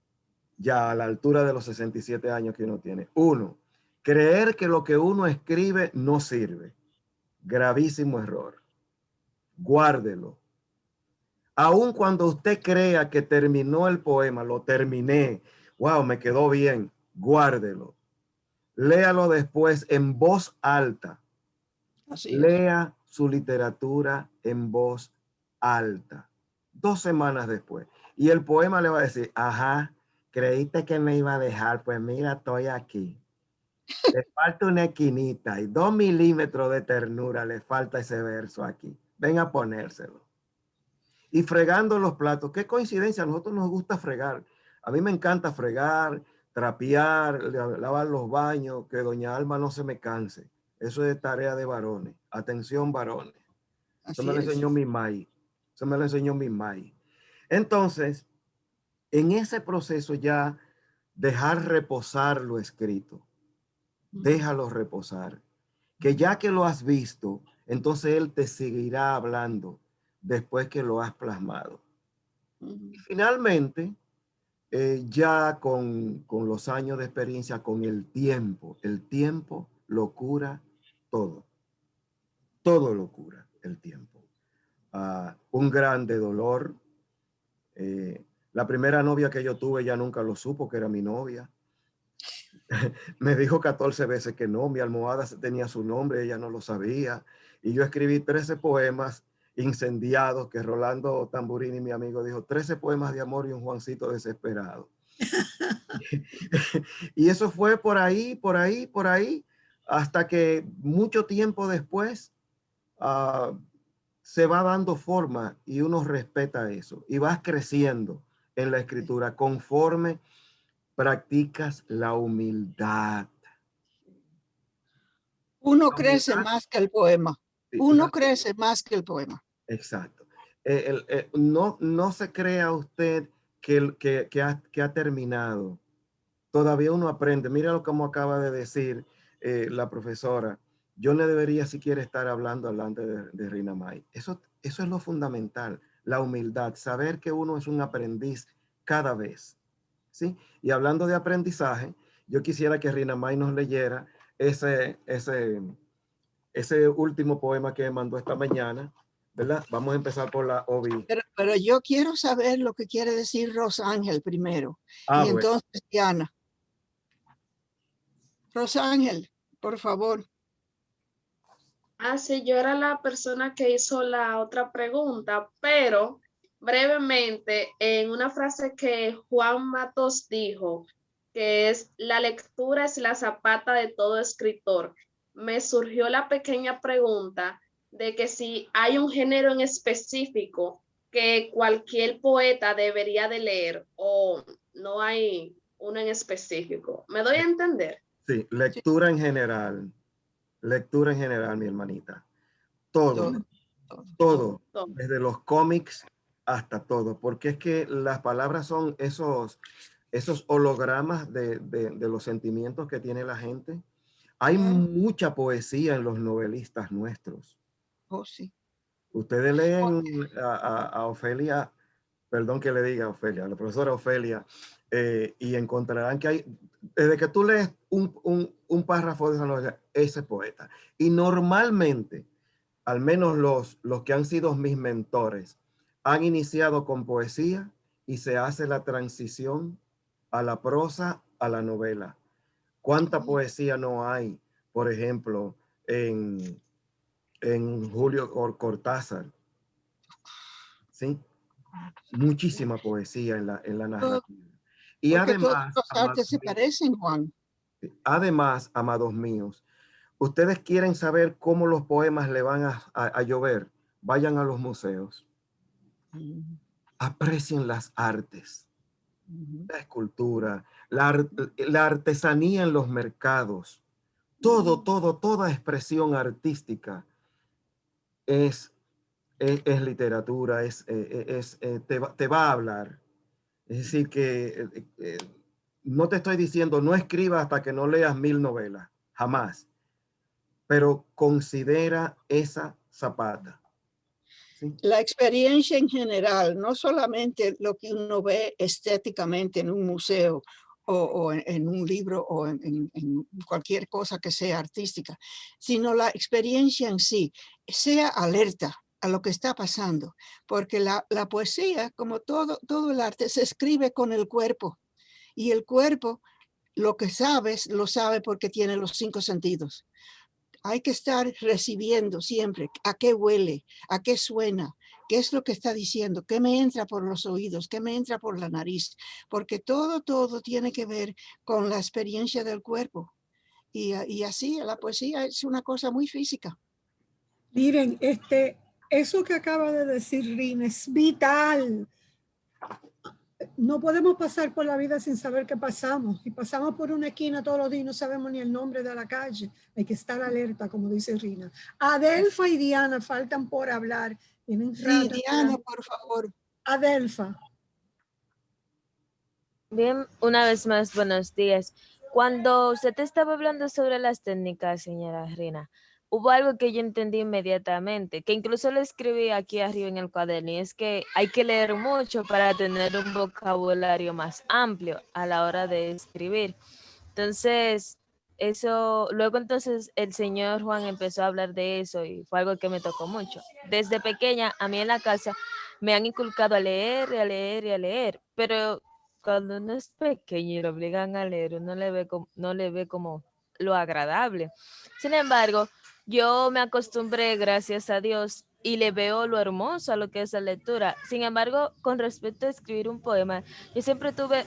ya a la altura de los 67 años que uno tiene. Uno, creer que lo que uno escribe no sirve. Gravísimo error. Guárdelo Aun cuando usted crea que terminó el poema, lo terminé, wow, me quedó bien, guárdelo. Léalo después en voz alta. Lea su literatura en voz alta. Dos semanas después. Y el poema le va a decir, ajá, creíste que me iba a dejar, pues mira, estoy aquí. Le falta una esquinita y dos milímetros de ternura, le falta ese verso aquí. Ven a ponérselo. Y fregando los platos, qué coincidencia, a nosotros nos gusta fregar. A mí me encanta fregar, trapear, lavar los baños, que doña Alma no se me canse. Eso es tarea de varones. Atención, varones. Eso me lo enseñó mi mai. Eso me lo enseñó mi mai. Entonces, en ese proceso ya dejar reposar lo escrito. Déjalo reposar. Que ya que lo has visto, entonces él te seguirá hablando después que lo has plasmado. Y finalmente, eh, ya con, con, los años de experiencia, con el tiempo, el tiempo lo cura todo. Todo lo cura el tiempo. Ah, un grande dolor. Eh, la primera novia que yo tuve ya nunca lo supo que era mi novia. Me dijo 14 veces que no, mi almohada tenía su nombre, ella no lo sabía. Y yo escribí 13 poemas incendiados que Rolando Tamburini, mi amigo, dijo 13 poemas de amor y un Juancito desesperado. y eso fue por ahí, por ahí, por ahí, hasta que mucho tiempo después uh, se va dando forma y uno respeta eso y vas creciendo en la escritura conforme practicas la humildad. Uno crece más que el poema. Uno crece más que el poema. Exacto. Eh, no, no se crea usted que, que, ha, que, ha, terminado. Todavía uno aprende. Mira lo como acaba de decir eh, la profesora. Yo no debería siquiera estar hablando delante de, de Rina May. Eso, eso es lo fundamental, la humildad, saber que uno es un aprendiz cada vez. ¿sí? Y hablando de aprendizaje, yo quisiera que Rina May nos leyera ese, ese, ese último poema que mandó esta mañana, ¿verdad? Vamos a empezar por la OBI. Pero, pero yo quiero saber lo que quiere decir Rosángel primero. Ah, y entonces, Diana. Rosángel, por favor. Ah, sí, yo era la persona que hizo la otra pregunta, pero brevemente en una frase que Juan Matos dijo, que es la lectura es la zapata de todo escritor. Me surgió la pequeña pregunta de que si hay un género en específico que cualquier poeta debería de leer o no hay uno en específico. ¿Me doy a entender? Sí, lectura en general. Lectura en general, mi hermanita. Todo, todo, todo. desde los cómics hasta todo, porque es que las palabras son esos, esos hologramas de, de, de los sentimientos que tiene la gente. Hay mucha poesía en los novelistas nuestros. Oh, sí. Ustedes leen a, a, a, Ofelia, perdón que le diga a Ofelia, a la profesora Ofelia, eh, y encontrarán que hay, desde que tú lees un, un, un párrafo de esa novela, ese poeta. Y normalmente, al menos los, los que han sido mis mentores, han iniciado con poesía y se hace la transición a la prosa, a la novela. ¿Cuánta poesía no hay, por ejemplo, en, en Julio Cortázar? ¿Sí? Muchísima poesía en la, en la narrativa. Y además... se parecen, Juan. Además, amados míos, ustedes quieren saber cómo los poemas le van a, a llover, vayan a los museos Aprecien las artes, la escultura, la, la, artesanía en los mercados. Todo, todo, toda expresión artística es, es, literatura, es, eh, eh, es, eh, te, te, va a hablar. Es decir, que no te estoy diciendo no escriba hasta que no leas mil novelas, jamás. Pero considera esa zapata la experiencia en general, no solamente lo que uno ve estéticamente en un museo o, en, un libro o en, cualquier cosa que sea artística, sino la experiencia en sí, sea alerta a lo que está pasando, porque la, la poesía, como todo, todo el arte, se escribe con el cuerpo y el cuerpo lo que sabes, lo sabe porque tiene los cinco sentidos. Hay que estar recibiendo siempre a qué huele, a qué suena, qué es lo que está diciendo, qué me entra por los oídos, qué me entra por la nariz, porque todo, todo tiene que ver con la experiencia del cuerpo. Y, y así la poesía es una cosa muy física. Miren, este, eso que acaba de decir Rina es vital no podemos pasar por la vida sin saber qué pasamos. Y pasamos por una esquina todos los días y no sabemos ni el nombre de la calle. Hay que estar alerta, como dice Rina. Adelfa y Diana faltan por hablar. Tienen sí, Diana, por favor. Adelfa. Bien, una vez más, buenos días. Cuando usted estaba hablando sobre las técnicas, señora Rina, hubo algo que yo entendí inmediatamente, que incluso lo escribí aquí arriba en el cuaderno, y es que hay que leer mucho para tener un vocabulario más amplio a la hora de escribir. Entonces, eso, luego entonces el señor Juan empezó a hablar de eso y fue algo que me tocó mucho. Desde pequeña, a mí en la casa me han inculcado a leer y a leer y a leer, pero cuando uno es pequeño y lo obligan a leer, uno le ve como, no le ve como lo agradable. Sin embargo, yo me acostumbré, gracias a Dios, y le veo lo hermoso a lo que es la lectura. Sin embargo, con respecto a escribir un poema, yo siempre tuve,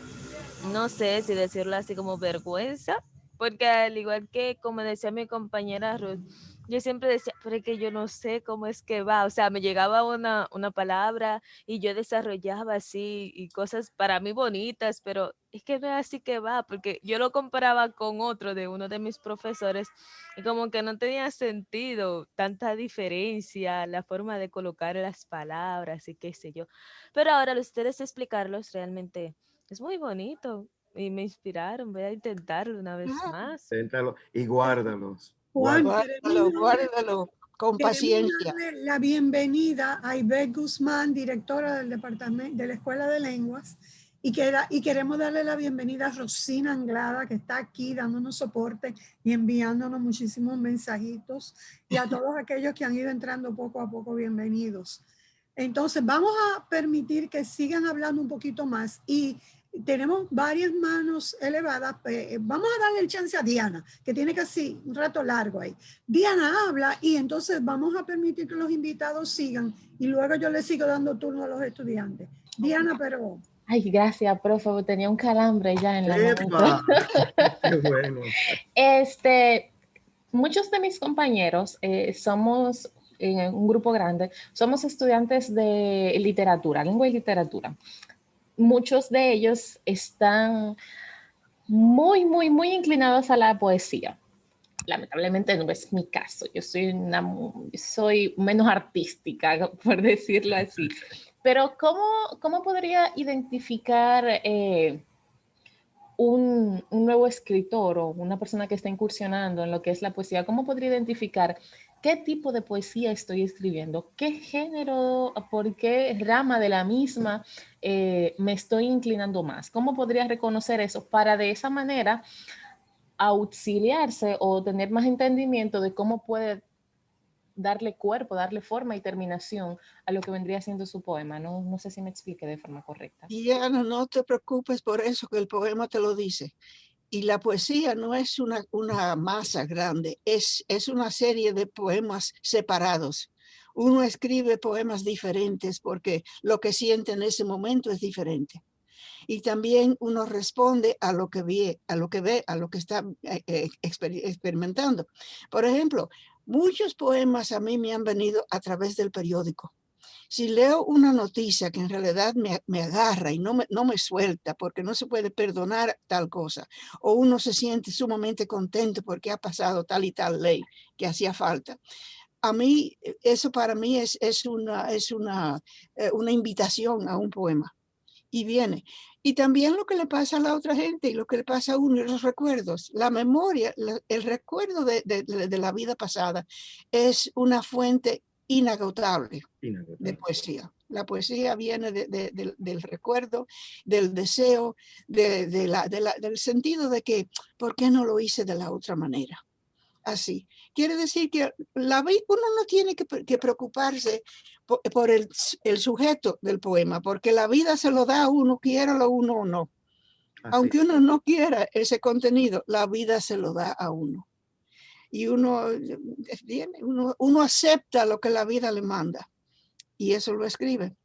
no sé si decirlo así como vergüenza, porque al igual que como decía mi compañera Ruth, yo siempre decía, pero es que yo no sé cómo es que va, o sea, me llegaba una, una palabra y yo desarrollaba así y cosas para mí bonitas, pero es que no es así que va, porque yo lo comparaba con otro de uno de mis profesores y como que no tenía sentido tanta diferencia, la forma de colocar las palabras y qué sé yo. Pero ahora ustedes explicarlos realmente es muy bonito y me inspiraron, voy a intentarlo una vez más. Inténtalo y guárdalos. Juan, Guárdalo, guárdalo con paciencia. la bienvenida a Ivette Guzmán, directora del departamento de la Escuela de Lenguas, y, que, y queremos darle la bienvenida a Rosina Anglada, que está aquí dándonos soporte y enviándonos muchísimos mensajitos, y a todos aquellos que han ido entrando poco a poco, bienvenidos. Entonces, vamos a permitir que sigan hablando un poquito más y tenemos varias manos elevadas. eh, vamos a darle el chance a Diana, que tiene casi un rato largo ahí. Diana habla y entonces vamos a permitir que los invitados sigan y luego yo le sigo dando turno a los estudiantes. Diana, pero Ay, gracias, profe. Tenía un calambre ya en la mano. ¡Qué bueno! Este, muchos de mis compañeros eh, somos en un grupo grande, somos estudiantes de literatura, lengua y literatura. Muchos de ellos están muy, muy, muy inclinados a la poesía. Lamentablemente no es mi caso. Yo soy, una, soy menos artística, por decirlo así. Pero ¿cómo, cómo podría identificar eh, un, un nuevo escritor o una persona que está incursionando en lo que es la poesía? ¿Cómo podría identificar qué tipo de poesía estoy escribiendo? ¿Qué género, por qué rama de la misma eh, me estoy inclinando más? ¿Cómo podría reconocer eso para de esa manera auxiliarse o tener más entendimiento de cómo puede darle cuerpo, darle forma y terminación a lo que vendría siendo su poema. No, sé si me expliqué de forma correcta. Diana, no te preocupes por eso, que el poema te lo dice. Y la poesía no es una, masa grande, es, es una serie de poemas separados. Uno escribe poemas diferentes porque lo que siente en ese momento es diferente. Y también uno responde a lo que ve, a lo que ve, a lo que está eh, eh, exper- experimentando. Por ejemplo, muchos poemas a mí me han venido a través del periódico si leo una noticia que en realidad me, me agarra y no me, no me suelta porque no se puede perdonar tal cosa, o uno se siente sumamente contento porque ha pasado tal y tal ley que hacía falta, a mí, eh, eso para mí es, es, una, es una, eh, una invitación a un poema. Y viene. Y también lo que le pasa a la otra gente y lo que le pasa a uno, los recuerdos, la memoria, el recuerdo de- de- de la vida pasada es una fuente inagotable de poesía. La poesía viene de- de- del- del recuerdo, del deseo, la, la- del sentido de que, ¿por qué no lo hice de la otra manera? Así, quiere decir que la, uno no tiene que, pre- que preocuparse po- por, el, sujeto del poema, porque la vida se lo da a uno, quiéralo uno o no. Así Aunque uno no quiera ese contenido, la vida se lo da a uno. Y uno, viene, uno, uno acepta lo que la vida le manda y eso lo escribe.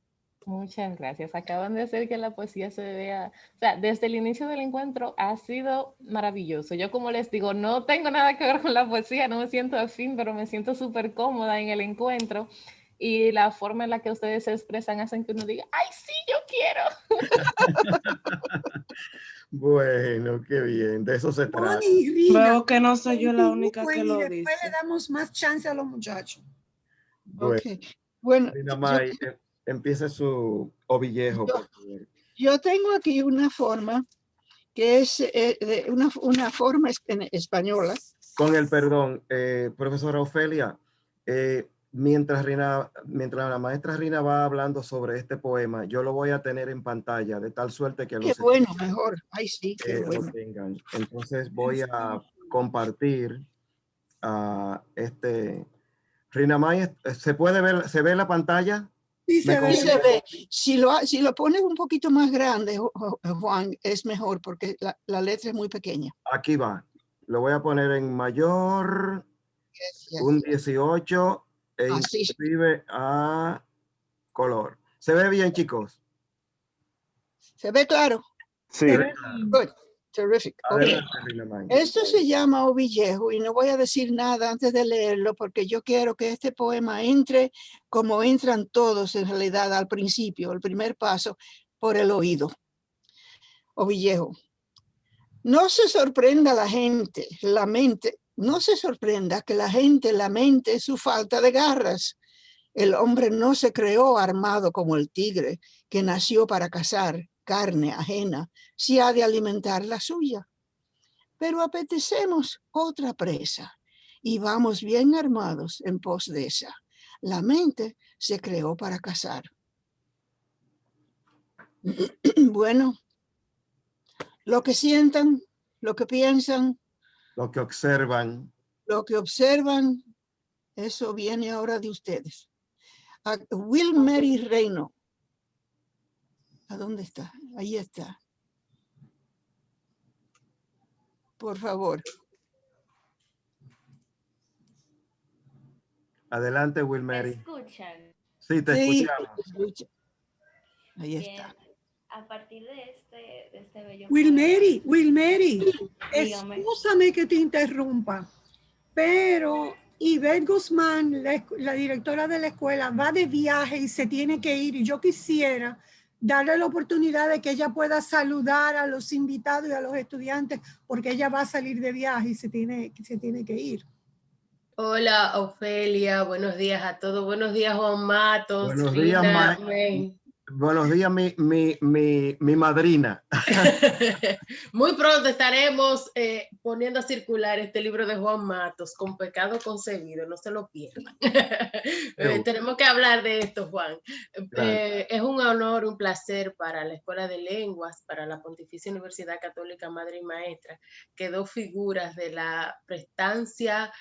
Muchas gracias. Acaban de hacer que la poesía se vea, o sea, desde el inicio del encuentro ha sido maravilloso. Yo como les digo, no tengo nada que ver con la poesía, no me siento afín, pero me siento súper cómoda en el encuentro y la forma en la que ustedes se expresan hacen que uno diga, ay, sí, yo quiero. Bueno, qué bien, de eso se trata. Veo que no soy yo la única que lo después dice. le damos más chance a los muchachos. Bueno, Ok. Bueno, Rina yo- May, eh, empiece su ovillejo, Yo-. Yo tengo aquí una forma que es eh, de una, una forma en española. Con el perdón, eh, profesora Ofelia, eh, mientras, Rina, mientras la maestra Rina va hablando sobre este poema, yo lo voy a tener en pantalla de tal suerte que Qué los bueno, mejor. Ay, sí, qué eh, lo bueno. tengan. Entonces voy a compartir a este. Rina May, eh, ¿se puede ver, se ve la pantalla? Sí, se ve. Se ve, si lo, si lo pones un poquito más grande, Ju- Ju- Juan, es mejor porque la, la letra es muy pequeña. Aquí va. Lo voy a poner en mayor, Yes, yes. un 18 e Así. inclusive a color. ¿Se ve bien, chicos? ¿Se ve claro? Sí, Good. Terrific. Esto se llama Ovillejo y no voy a decir nada antes de leerlo porque yo quiero que este poema entre como entran todos en realidad al principio, el primer paso, por el oído. Ovillejo. No se sorprenda la gente, la mente, no se sorprenda que la gente lamente su falta de garras. El hombre no se creó armado como el tigre que nació para cazar carne ajena si ha de alimentar la suya pero apetecemos otra presa y vamos bien armados en pos de esa. La mente se creó para cazar. Bueno, lo que sientan, lo que piensan, Lo que observan. lo que observan, eso viene ahora de ustedes. A Will Mary Reino. ¿A dónde está? Ahí está. Por favor. Adelante, Will ¿Me Mary. escuchan? Sí, te Sí, escuchamos. escucha. Ahí Bien. está. A partir de este, de este bello Will poema- Mary, Will Mary, Dígame. excúsame que te interrumpa, pero Ivette Guzmán, la, directora de la escuela, va de viaje y se tiene que ir. Y yo quisiera darle la oportunidad de que ella pueda saludar a los invitados y a los estudiantes, porque ella va a salir de viaje y se tiene, se tiene que ir. Hola, Ofelia, buenos días a todos. Buenos días, Juan Matos. Buenos días, Rina, Ma- May. Buenos días, mi, mi, mi, mi madrina. Muy pronto estaremos eh, poniendo a circular este libro de Juan Matos, Con pecado concebido, no se lo pierdan. Eh, tenemos que hablar de esto, Juan. Eh, es un honor, un placer para la Escuela de Lenguas, para la Pontificia Universidad Católica Madre y Maestra, que dos figuras de la prestancia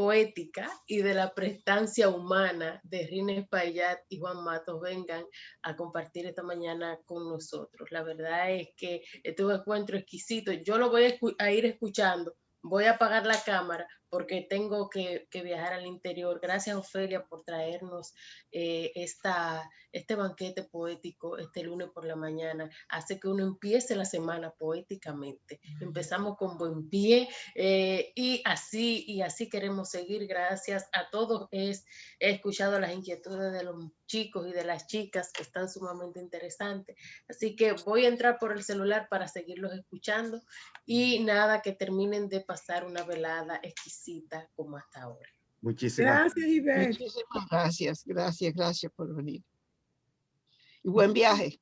poética y de la prestancia humana de Rina Espaillat y Juan Matos vengan a compartir esta mañana con nosotros. La verdad es que este es un encuentro exquisito. Yo lo voy a ir escuchando. Voy a apagar la cámara porque tengo que, que viajar al interior. Gracias, Ofelia, por traernos eh, esta, este banquete poético este lunes por la mañana. Hace que uno empiece la semana poéticamente. Empezamos con buen pie eh, y así, y así queremos seguir. Gracias a todos. Es, he escuchado las inquietudes de los chicos y de las chicas que están sumamente interesantes. Así que voy a entrar por el celular para seguirlos escuchando y nada, que terminen de pasar una velada exquisita como hasta ahora. Muchísimas Gracias, Ivette. Muchísimas gracias, gracias, gracias por venir. Y buen viaje.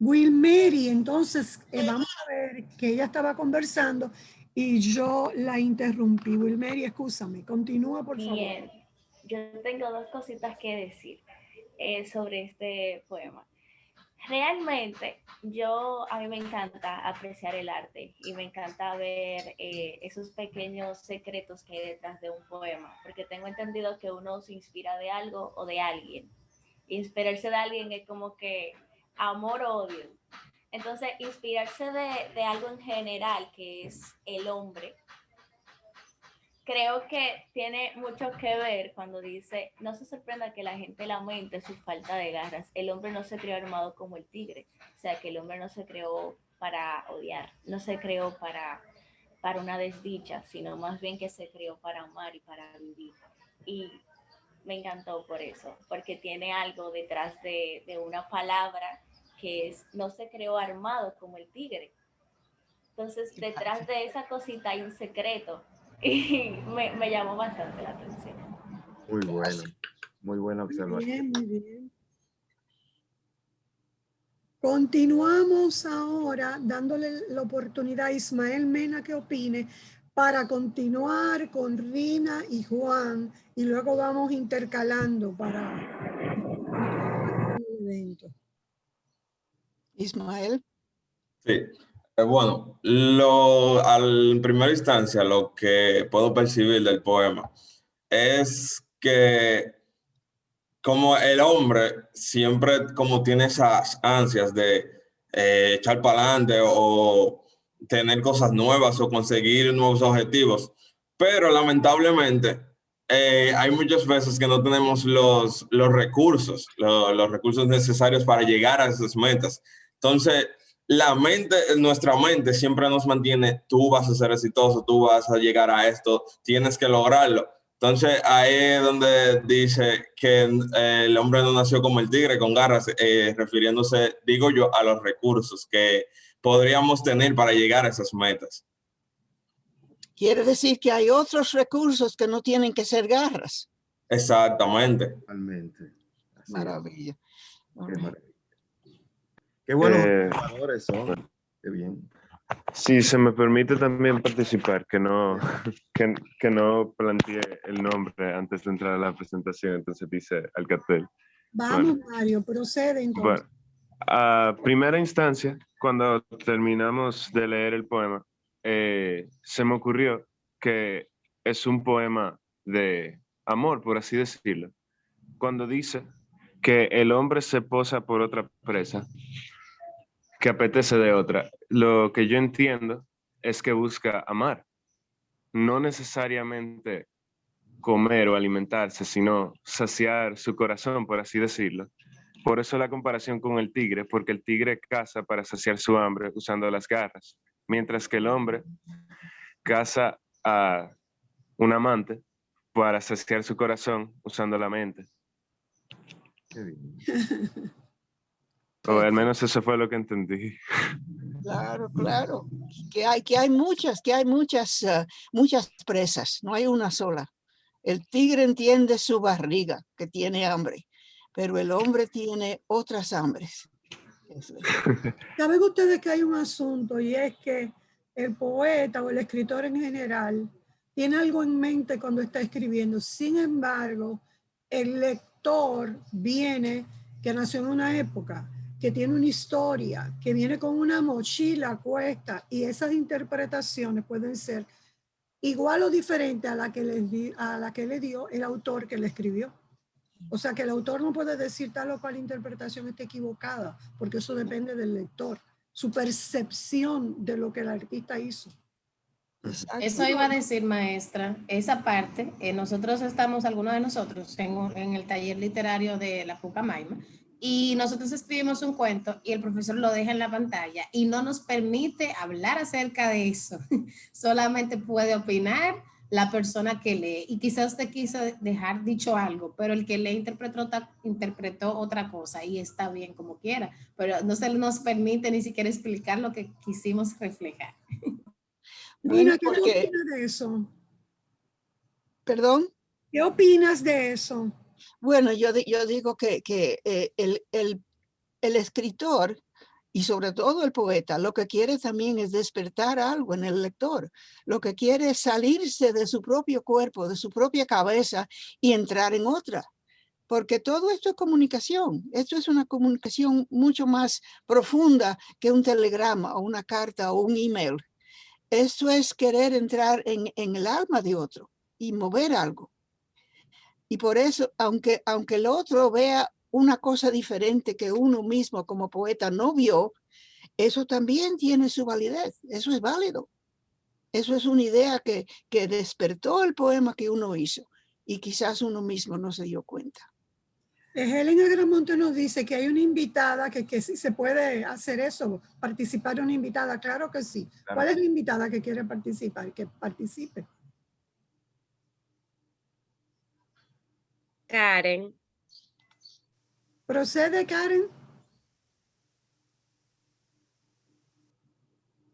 Will Mary, entonces eh, vamos a ver que ella estaba conversando y yo la interrumpí. Will Mary, escúchame, continúa por favor. Bien, yo tengo dos cositas que decir eh, sobre este poema. realmente yo, a mí me encanta apreciar el arte y me encanta ver eh, esos pequeños secretos que hay detrás de un poema, porque tengo entendido que uno se inspira de algo o de alguien. Inspirarse de alguien es como que amor o odio. Entonces, inspirarse de, de algo en general, que es el hombre, creo que tiene mucho que ver cuando dice, no se sorprenda que la gente lamente su falta de garras. El hombre no se creó armado como el tigre. O sea, que el hombre no se creó para odiar, no se creó para, para una desdicha, sino más bien que se creó para amar y para vivir. Y me encantó por eso, porque tiene algo detrás de, de una palabra que es, no se creó armado como el tigre. Entonces, detrás de esa cosita hay un secreto y me, me llamó bastante la atención. Muy bueno, muy buena Muy observación. bien, muy bien. Continuamos ahora dándole la oportunidad a Ismael Mena que opine para continuar con Rina y Juan y luego vamos intercalando para el evento. Ismael. Sí. Eh, bueno, lo, al, en primera instancia, lo que puedo percibir del poema es que como el hombre siempre como tiene esas ansias de eh, echar para adelante o tener cosas nuevas o conseguir nuevos objetivos, pero lamentablemente eh, hay muchas veces que no tenemos los, los recursos, lo- los recursos necesarios para llegar a esas metas. Entonces, la mente, nuestra mente siempre nos mantiene, tú vas a ser exitoso, tú vas a llegar a esto, tienes que lograrlo. Entonces, ahí es donde dice que eh, el hombre no nació como el tigre con garras, eh, refiriéndose, digo yo, a los recursos que podríamos tener para llegar a esas metas. Quiere decir que hay otros recursos que no tienen que ser garras. Exactamente. Totalmente. Maravilla. Qué maravilla. Qué buenos Eh, son. Qué bien. Si se me permite también participar, que no, que, que no planteé el nombre antes de entrar a la presentación, entonces dice Alcatel. Vamos, Mario, procede entonces. Bueno, a primera instancia, cuando terminamos de leer el poema, eh, se me ocurrió que es un poema de amor, por así decirlo. Cuando dice que el hombre se posa por otra presa que apetece de otra, lo que yo entiendo es que busca amar, no necesariamente comer o alimentarse, sino saciar su corazón, por así decirlo. Por eso la comparación con el tigre, porque el tigre caza para saciar su hambre usando las garras, mientras que el hombre caza a un amante para saciar su corazón usando la mente. Qué bien. O al menos eso fue lo que entendí. Claro, claro. Que hay, que hay muchas, que hay muchas, ah, muchas presas, no hay una sola. El tigre entiende su barriga, que tiene hambre, pero el hombre tiene otras hambres. Es. Saben ustedes que hay un asunto y es que el poeta o el escritor en general tiene algo en mente cuando está escribiendo. Sin embargo, el lector viene que nació en una época, que tiene una historia, que viene con una mochila cuesta y esas interpretaciones pueden ser igual o diferente a la que le, a la que le dio el autor que le escribió. O sea que el autor no puede decir tal o cual interpretación está equivocada, porque eso depende del lector, su percepción de lo que el artista hizo. Eso iba a decir, maestra, esa parte, eh, nosotros estamos, algunos de nosotros, en, un- en el taller literario de la Pucamaima, y nosotros escribimos un cuento y el profesor lo deja en la pantalla y no nos permite hablar acerca de eso. Solamente puede opinar la persona que lee. Y quizás usted quiso dejar dicho algo, pero el que lee interpretó, otra- interpretó otra cosa y está bien como quiera, pero no se nos permite ni siquiera explicar lo que quisimos reflejar. Bueno, Nina, ¿qué opinas de eso? Perdón. ¿Qué opinas de eso? Bueno, yo, yo digo que, que eh, el, el- el escritor y sobre todo el poeta lo que quiere también es despertar algo en el lector. Lo que quiere es salirse de su propio cuerpo, de su propia cabeza y entrar en otra. porque todo esto es comunicación. Esto es una comunicación mucho más profunda que un telegrama o una carta o un email. Esto es querer entrar en, en el alma de otro y mover algo. Y por eso, aunque, aunque el otro vea una cosa diferente que uno mismo como poeta no vio, eso también tiene su validez. Eso es válido. Eso es una idea que, que despertó el poema que uno hizo y quizás uno mismo no se dio cuenta. Helen Agramonte nos dice que hay una invitada que, que sí se puede hacer eso, participar una invitada. Claro que sí. ¿Cuál es la invitada que quiere participar? Que participe. Karen. Procede, Karen.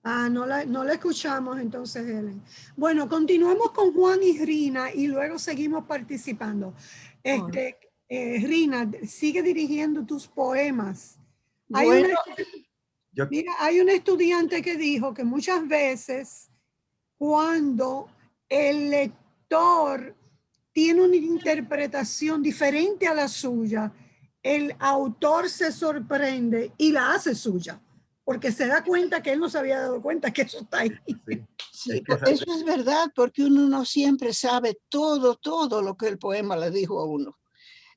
Ah, no la, no la escuchamos entonces, Helen. Bueno, continuamos con Juan y Rina y luego seguimos participando. Este, eh, Rina, sigue dirigiendo tus poemas. Hay, una, mira, hay un estudiante que dijo que muchas veces cuando el lector tiene una interpretación diferente a la suya, el autor se sorprende y la hace suya porque se da cuenta que él no se había dado cuenta que eso está ahí. Sí, eso es verdad, porque uno no siempre sabe todo, todo lo que el poema le dijo a uno.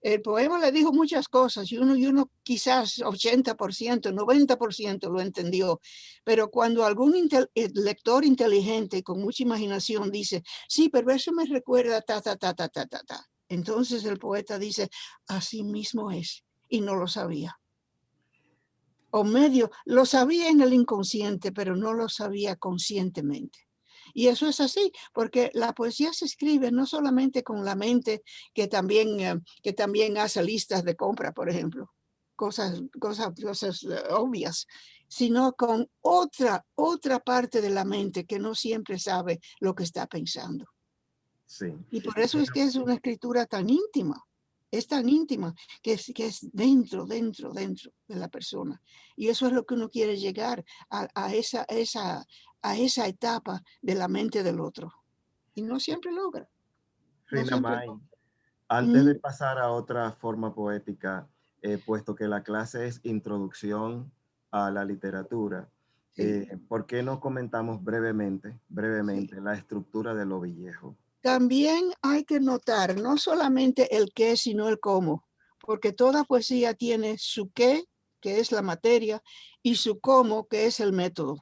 El poema le dijo muchas cosas y uno, y uno quizás 80%, 90% lo entendió. Pero cuando algún eh, lector inteligente con mucha imaginación dice, sí, pero eso me recuerda ta, ta, ta, ta, ta, ta, ta. Entonces el poeta dice, así mismo es, y no lo sabía o medio, lo sabía en el inconsciente, pero no lo sabía conscientemente. Y eso es así, porque la poesía se escribe no solamente con la mente, que también, eh, que también hace listas de compra, por ejemplo, cosas, cosas, cosas eh, obvias, sino con otra, otra parte de la mente que no siempre sabe lo que está pensando. Sí. Y por eso es que es una escritura tan íntima es tan íntima que es, que es dentro, dentro, dentro de la persona. Y eso es lo que uno quiere llegar a, esa, esa, a esa etapa de la mente del otro. Y no siempre logra. antes de pasar a otra forma poética, eh, puesto que la clase es introducción a la literatura, eh, ¿por qué no comentamos brevemente, brevemente la estructura de lo viejo? También hay que notar no solamente el qué, sino el cómo, porque toda poesía tiene su qué, que es la materia, y su cómo, que es el método.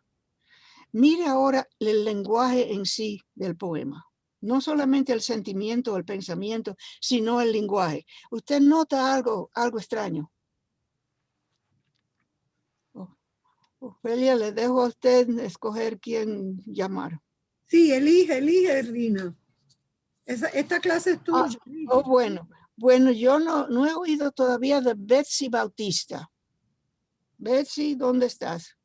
Mire ahora el lenguaje en sí del poema. No solamente el sentimiento o el pensamiento, sino el lenguaje. Usted nota algo, algo extraño. Ophelia, le dejo a usted escoger quién llamar. Sí, elige, elige, Rina esta clase es ah, tuya. oh, bueno. Bueno, yo no, no he oído todavía de Betsy Bautista. Betsy, ¿dónde estás?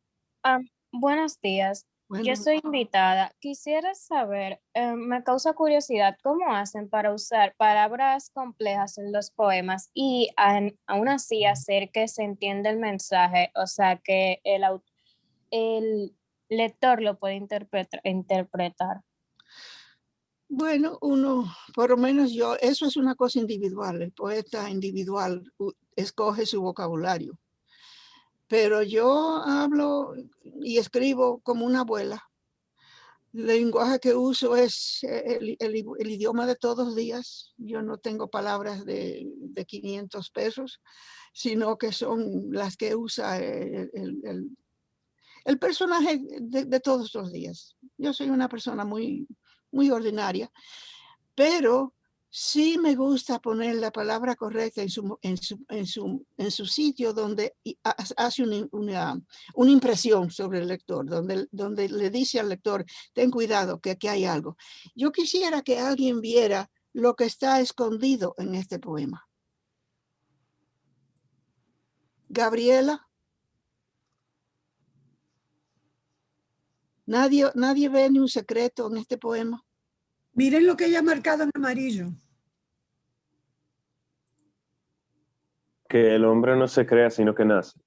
Ah, buenos días. Yo soy invitada. Quisiera saber, eh, me causa curiosidad, ¿cómo hacen para usar palabras complejas en los poemas y aún así hacer que se entienda el mensaje? O sea, que el, el lector lo puede interpretar. Bueno, uno, por lo menos yo, eso es una cosa individual, el poeta individual escoge su vocabulario. Pero yo hablo y escribo como una abuela. El lenguaje que uso es el, idioma de todos los días. Yo no tengo palabras de, de 500 pesos, sino que son las que usa el, personaje de todos los días. Yo soy una persona muy, muy ordinaria, pero sí me gusta poner la palabra correcta en su, en su, en su, en su sitio donde hace una, una, impresión sobre el lector, donde, donde le dice al lector, ten cuidado que aquí hay algo. Yo quisiera que alguien viera lo que está escondido en este poema. Gabriela. Nadie, nadie ve ni un secreto en este poema. Miren lo que ella ha marcado en amarillo. Que el hombre no se crea, sino que nace.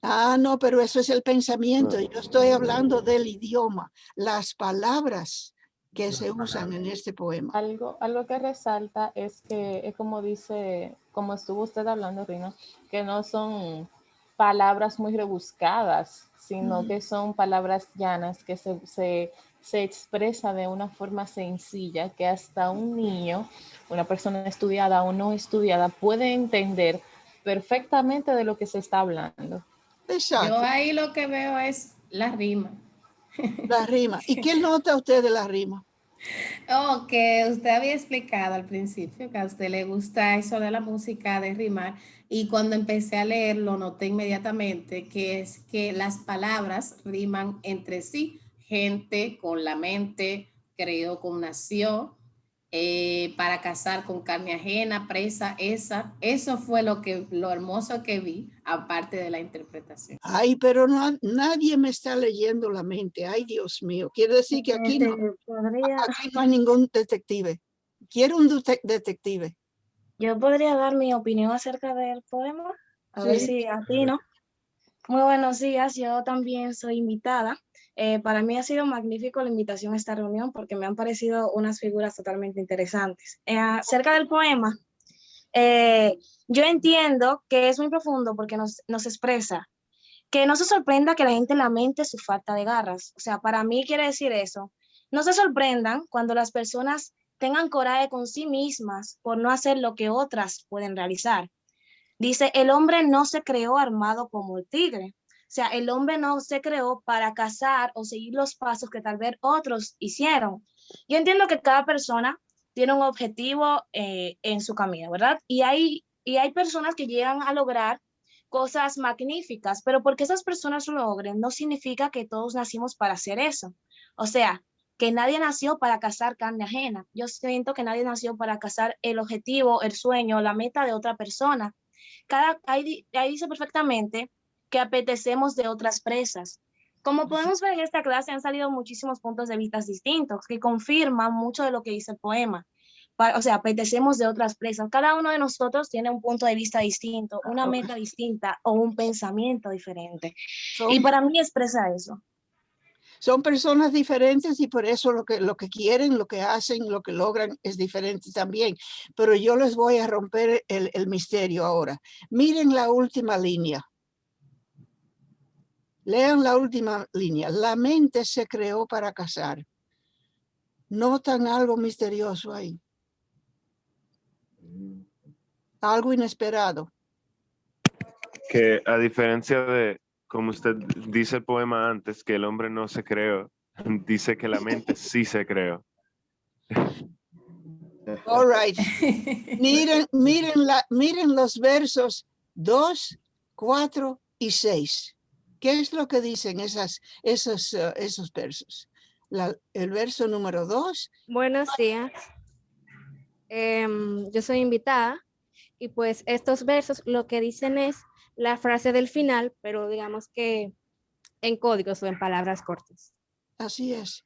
Ah, no, pero eso es el pensamiento. Yo estoy hablando del idioma, las palabras que se usan en este poema. Algo, algo que resalta es que es como dice, como estuvo usted hablando, Rino, que no son palabras muy rebuscadas, sino que son palabras llanas que se, se, se, expresa de una forma sencilla que hasta un niño, una persona estudiada o no estudiada puede entender perfectamente de lo que se está hablando. Exacto. Yo ahí lo que veo es la rima. La rima. ¿Y qué nota usted de la rima? Oh, que usted había explicado al principio que a usted le gusta eso de la música, de rimar, y cuando empecé a leerlo noté inmediatamente que es que las palabras riman entre sí. Gente con la mente, creó con nació, eh, para cazar con carne ajena, presa, esa. Eso fue lo, que, lo hermoso que vi, aparte de la interpretación. Ay, pero no, nadie me está leyendo la mente. Ay, Dios mío. Quiere decir que aquí no, aquí no hay ningún detective. Quiero un detective. Yo podría dar mi opinión acerca del poema. A ver si a ti, ¿no? Muy buenos días. Yo también soy invitada. Eh, para mí ha sido magnífico la invitación a esta reunión porque me han parecido unas figuras totalmente interesantes. Eh, acerca del poema, eh, yo entiendo que es muy profundo porque nos, nos expresa que no se sorprenda que la gente lamente su falta de garras. O sea, para mí quiere decir eso. No se sorprendan cuando las personas tengan coraje con sí mismas por no hacer lo que otras pueden realizar. Dice, el hombre no se creó armado como el tigre. O sea, el hombre no se creó para cazar o seguir los pasos que tal vez otros hicieron. Yo entiendo que cada persona tiene un objetivo eh, en su camino, ¿verdad? Y hay, y hay personas que llegan a lograr cosas magníficas, pero porque esas personas lo logren no significa que todos nacimos para hacer eso. O sea, que nadie nació para cazar carne ajena. Yo siento que nadie nació para cazar el objetivo, el sueño, la meta de otra persona. Cada, ahí, ahí dice perfectamente que apetecemos de otras presas. Como podemos ver en esta clase han salido muchísimos puntos de vista distintos que confirman mucho de lo que dice el poema. O sea, apetecemos de otras presas. Cada uno de nosotros tiene un punto de vista distinto, una meta distinta o un pensamiento diferente. y para mí expresa eso. Son personas diferentes y por eso lo que, lo que quieren, lo que hacen, lo que logran es diferente también. Pero yo les voy a romper el, el misterio ahora. Miren la última línea. Lean la última línea. La mente se creó para casar. Notan algo misterioso ahí. Algo inesperado. Que a diferencia de, como usted dice el poema antes, que el hombre no se creó, dice que la mente sí se creó. All right. Miren, miren, la, miren los versos 2, 4 y 6. ¿Qué es lo que dicen esas, esos, uh, esos versos? La, el verso número dos. Buenos días. Eh, yo soy invitada y pues estos versos lo que dicen es la frase del final, pero digamos que en códigos o en palabras cortas. Así es.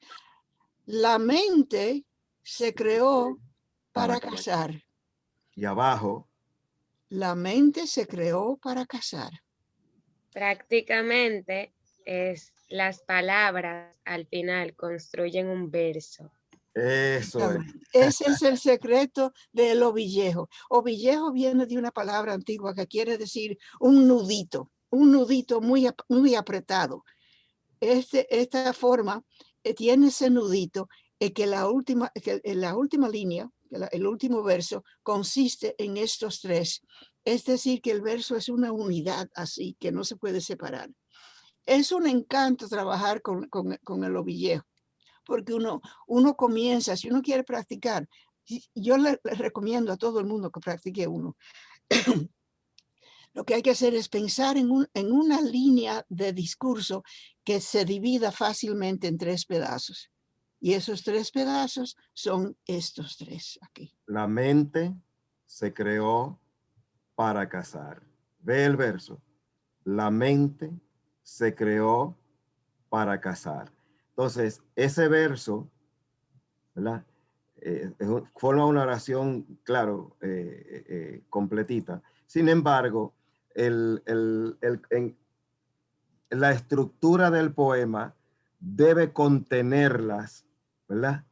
La mente se creó para, para casar. Y abajo. La mente se creó para casar. Prácticamente es las palabras al final construyen un verso. Eso es. Ese es el secreto del ovillejo. Ovillejo viene de una palabra antigua que quiere decir un nudito, un nudito muy, muy apretado. Este, esta forma eh, tiene ese nudito y que la última, que la última línea, el último verso consiste en estos tres. Es decir, que el verso es una unidad así, que no se puede separar. Es un encanto trabajar con, con, el ovillejo, porque uno, uno comienza, si uno quiere practicar, yo le, recomiendo a todo el mundo que practique uno. Lo que hay que hacer es pensar en, un, en una línea de discurso que se divida fácilmente en tres pedazos. Y esos tres pedazos son estos tres aquí. La mente se creó para casar. Ve el verso. La mente se creó para casar. Entonces, ese verso, ¿verdad? Eh, forma una oración, claro, eh, eh, completita. Sin embargo, la estructura del poema debe contenerlas, ¿verdad?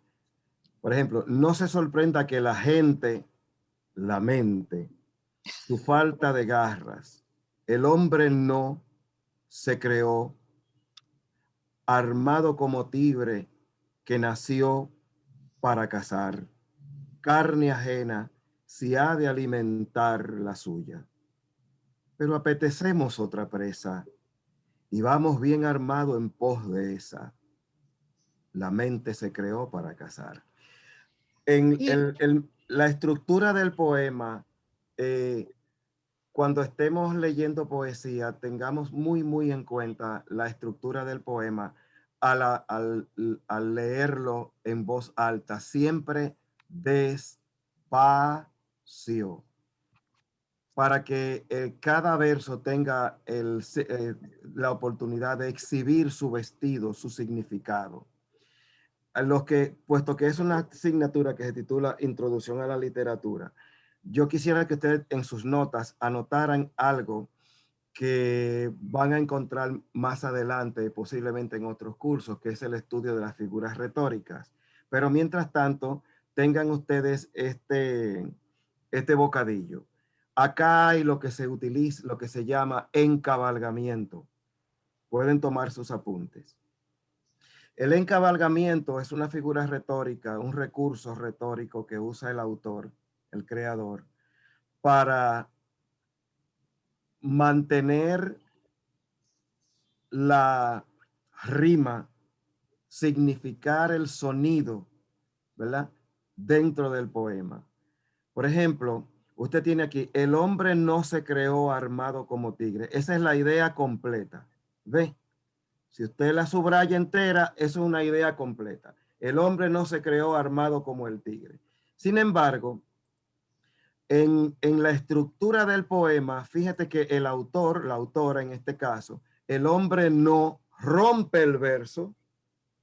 Por ejemplo, no se sorprenda que la gente lamente su falta de garras. El hombre no se creó armado como tigre que nació para cazar. Carne ajena si ha de alimentar la suya. Pero apetecemos otra presa y vamos bien armado en pos de esa. La mente se creó para cazar. En la estructura del poema, eh, cuando estemos leyendo poesía, tengamos muy, muy en cuenta la estructura del poema al, al leerlo en voz alta, siempre despacio para que eh, cada verso tenga el, eh, la oportunidad de exhibir su vestido, su significado. Los que, puesto que es una asignatura que se titula Introducción a la Literatura, yo quisiera que ustedes en sus notas anotaran algo que van a encontrar más adelante, posiblemente en otros cursos, que es el estudio de las figuras retóricas. Pero mientras tanto, tengan ustedes este, este bocadillo. Acá hay lo que se utiliza, lo que se llama encabalgamiento. Pueden tomar sus apuntes. El encabalgamiento es una figura retórica, un recurso retórico que usa el autor, el creador, para mantener la rima, significar el sonido, ¿verdad? Dentro del poema. Por ejemplo, Usted tiene aquí, el hombre no se creó armado como tigre. Esa es la idea completa. ¿Ve? Si usted la subraya entera, eso es una idea completa. El hombre no se creó armado como el tigre. Sin embargo, en, en la estructura del poema, fíjate que el autor, la autora en este caso, el hombre no rompe el verso,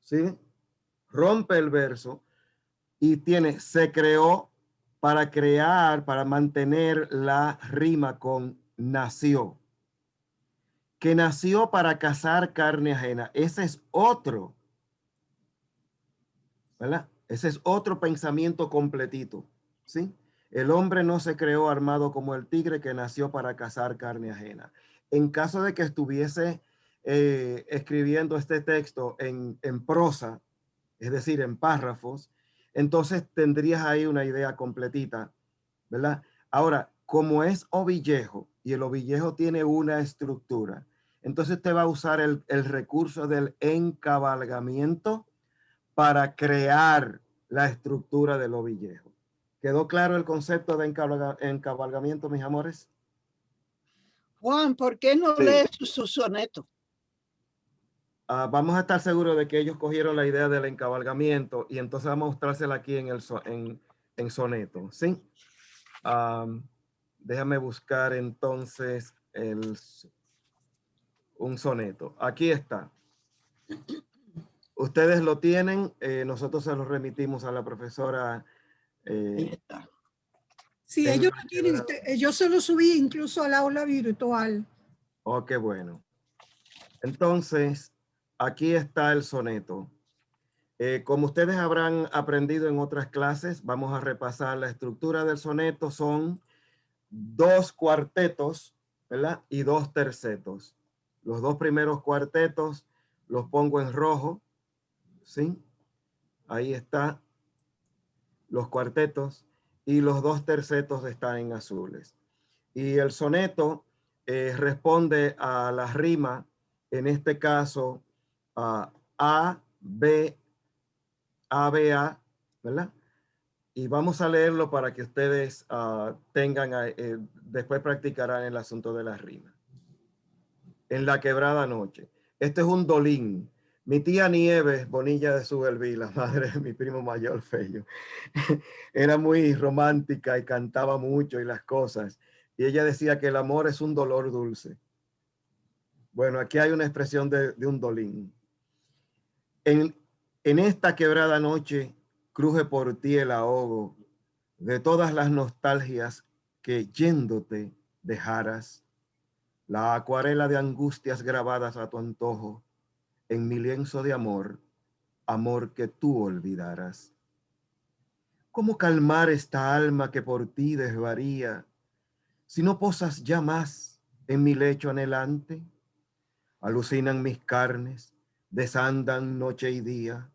¿sí? Rompe el verso y tiene, se creó para crear, para mantener la rima con nació. Que nació para cazar carne ajena. Ese es otro. ¿Verdad? Ese es otro pensamiento completito. ¿Sí? El hombre no se creó armado como el tigre que nació para cazar carne ajena. En caso de que estuviese eh, escribiendo este texto en, en prosa, es decir, en párrafos, entonces tendrías ahí una idea completita, ¿verdad? Ahora, como es ovillejo y el ovillejo tiene una estructura, entonces te va a usar el, recurso del encabalgamiento para crear la estructura del ovillejo. ¿Quedó claro el concepto de encabalgamiento, mis amores? Juan, ¿por qué no lees su soneto? Ah, vamos a estar seguros de que ellos cogieron la idea del encabalgamiento y entonces vamos a mostrársela aquí en, el en, soneto, ¿sí? déjame buscar entonces el, un soneto. Aquí está. Ustedes lo tienen, eh, nosotros se lo remitimos a la profesora. Eh, sí, ellos lo tienen, yo se lo subí incluso al aula virtual. Oh, qué bueno. Entonces, aquí está el soneto. Eh, como ustedes habrán aprendido en otras clases, vamos a repasar la estructura del soneto. Son dos cuartetos, ¿verdad? Y dos tercetos. Los dos primeros cuartetos los pongo en rojo, ¿sí? Ahí está los cuartetos y los dos tercetos están en azules. Y el soneto eh, responde a la rima, en este caso, a, B, A, B, A, ¿verdad? Y vamos a leerlo para que ustedes ah, tengan, eh, después practicarán el asunto de la rima. En la quebrada noche. Este es un dolín. Mi tía Nieves, Bonilla de Subelví, la madre de mi primo mayor, Fello, era muy romántica y cantaba mucho y las cosas. Y ella decía que el amor es un dolor dulce. Bueno, aquí hay una expresión de, de un dolín. En, esta quebrada noche cruje por ti el ahogo de todas las nostalgias que yéndote dejaras, la acuarela de angustias grabadas a tu antojo en mi lienzo de amor, amor que tú olvidaras. ¿Cómo calmar esta alma que por ti desvaría? Si no posas ya más en mi lecho anhelante, alucinan mis carnes, desandan noche y día,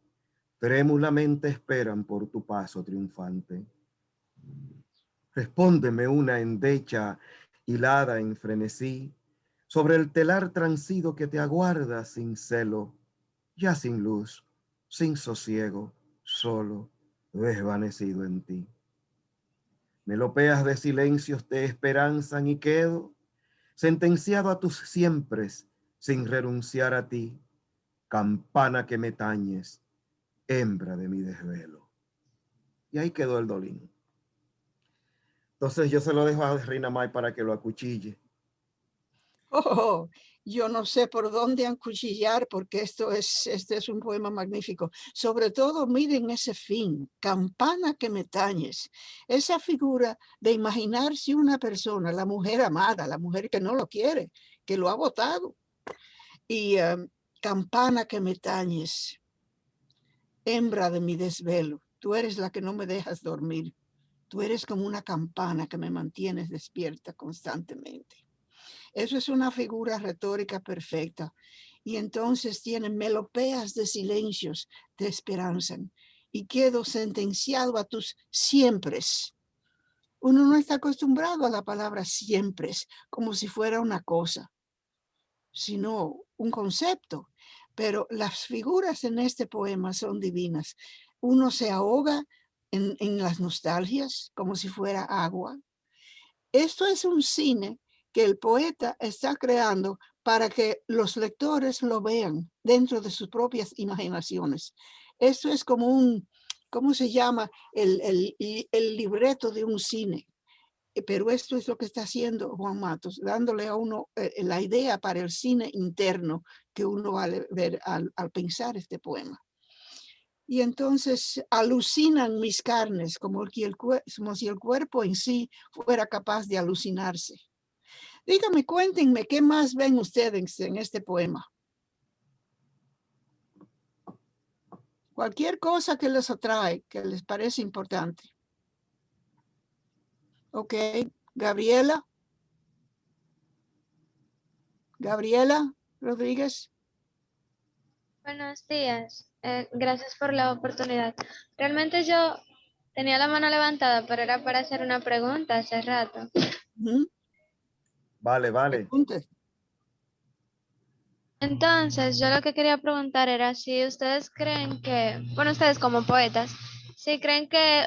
trémulamente esperan por tu paso triunfante. Respóndeme una endecha hilada en frenesí, sobre el telar transido que te aguarda sin celo, ya sin luz, sin sosiego, solo, desvanecido en ti. Melopeas de silencios te esperanzan y quedo sentenciado a tus siempre sin renunciar a ti, campana que me tañes, hembra de mi desvelo. Y ahí quedó el dolín. Entonces yo se lo dejo a Reina May para que lo acuchille. Oh, yo no sé por dónde acuchillar porque esto es, este es un poema magnífico. Sobre todo, miren ese fin, campana que me tañes. Esa figura de imaginarse una persona, la mujer amada, la mujer que no lo quiere, que lo ha votado. Y em, campana que me tañes, hembra de mi desvelo, tú eres la que no me dejas dormir. Tú eres como una campana que me mantienes despierta constantemente. Eso es una figura retórica perfecta. Y entonces tienen melopeas de silencios, te esperanzan. Y quedo sentenciado a tus siempre. Uno no está acostumbrado a la palabra siempre, como si fuera una cosa, sino un concepto. Pero las figuras en este poema son divinas. Uno se ahoga en, en las nostalgias como si fuera agua. Esto es un cine que el poeta está creando para que los lectores lo vean dentro de sus propias imaginaciones. Esto es como un, ¿cómo se llama? El, el, libreto de un cine. Eh, pero esto es lo que está haciendo Juan Matos, dándole a uno eh, la idea para el cine interno que uno va a ver al, pensar este poema. Y entonces alucinan mis carnes el, como si el cuerpo en sí fuera capaz de alucinarse. Dígame, cuéntenme, ¿qué más ven ustedes en este poema? Cualquier cosa que les atrae, que les parece importante. Ok, Gabriela. Gabriela Rodríguez. Buenos días. Eh, gracias por la oportunidad. Realmente yo tenía la mano levantada, pero era para hacer una pregunta hace rato. Vale, vale. Entonces, yo lo que quería preguntar era si ustedes creen que, bueno, ustedes como poetas, si creen que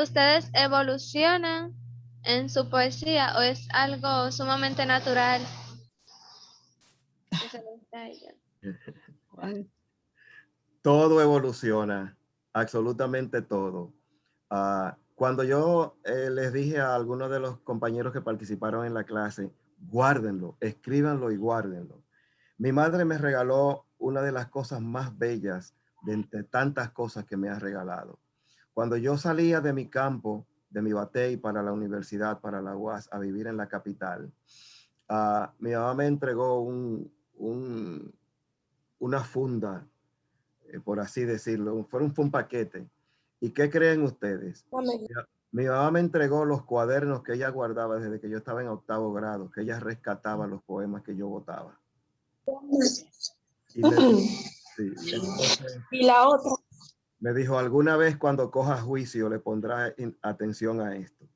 ustedes evolucionan en su poesía o es algo sumamente natural. Todo evoluciona, absolutamente todo. Ah, cuando yo eh, les dije a algunos de los compañeros que participaron en la clase, guárdenlo, escríbanlo y guárdenlo. Mi madre me regaló una de las cosas más bellas de entre tantas cosas que me ha regalado. Cuando yo salía de mi campo, de mi batey para la universidad, para la UAS, a vivir en la capital, uh, mi mamá me entregó un, un, una funda, eh, por así decirlo, fue un, fue un paquete. ¿Y qué creen ustedes? Mi mamá me entregó los cuadernos que ella guardaba desde que yo estaba en octavo grado, que ella rescataba los poemas que yo votaba. Y, la otra. Me dijo, alguna vez cuando coja juicio le pondrá atención a esto.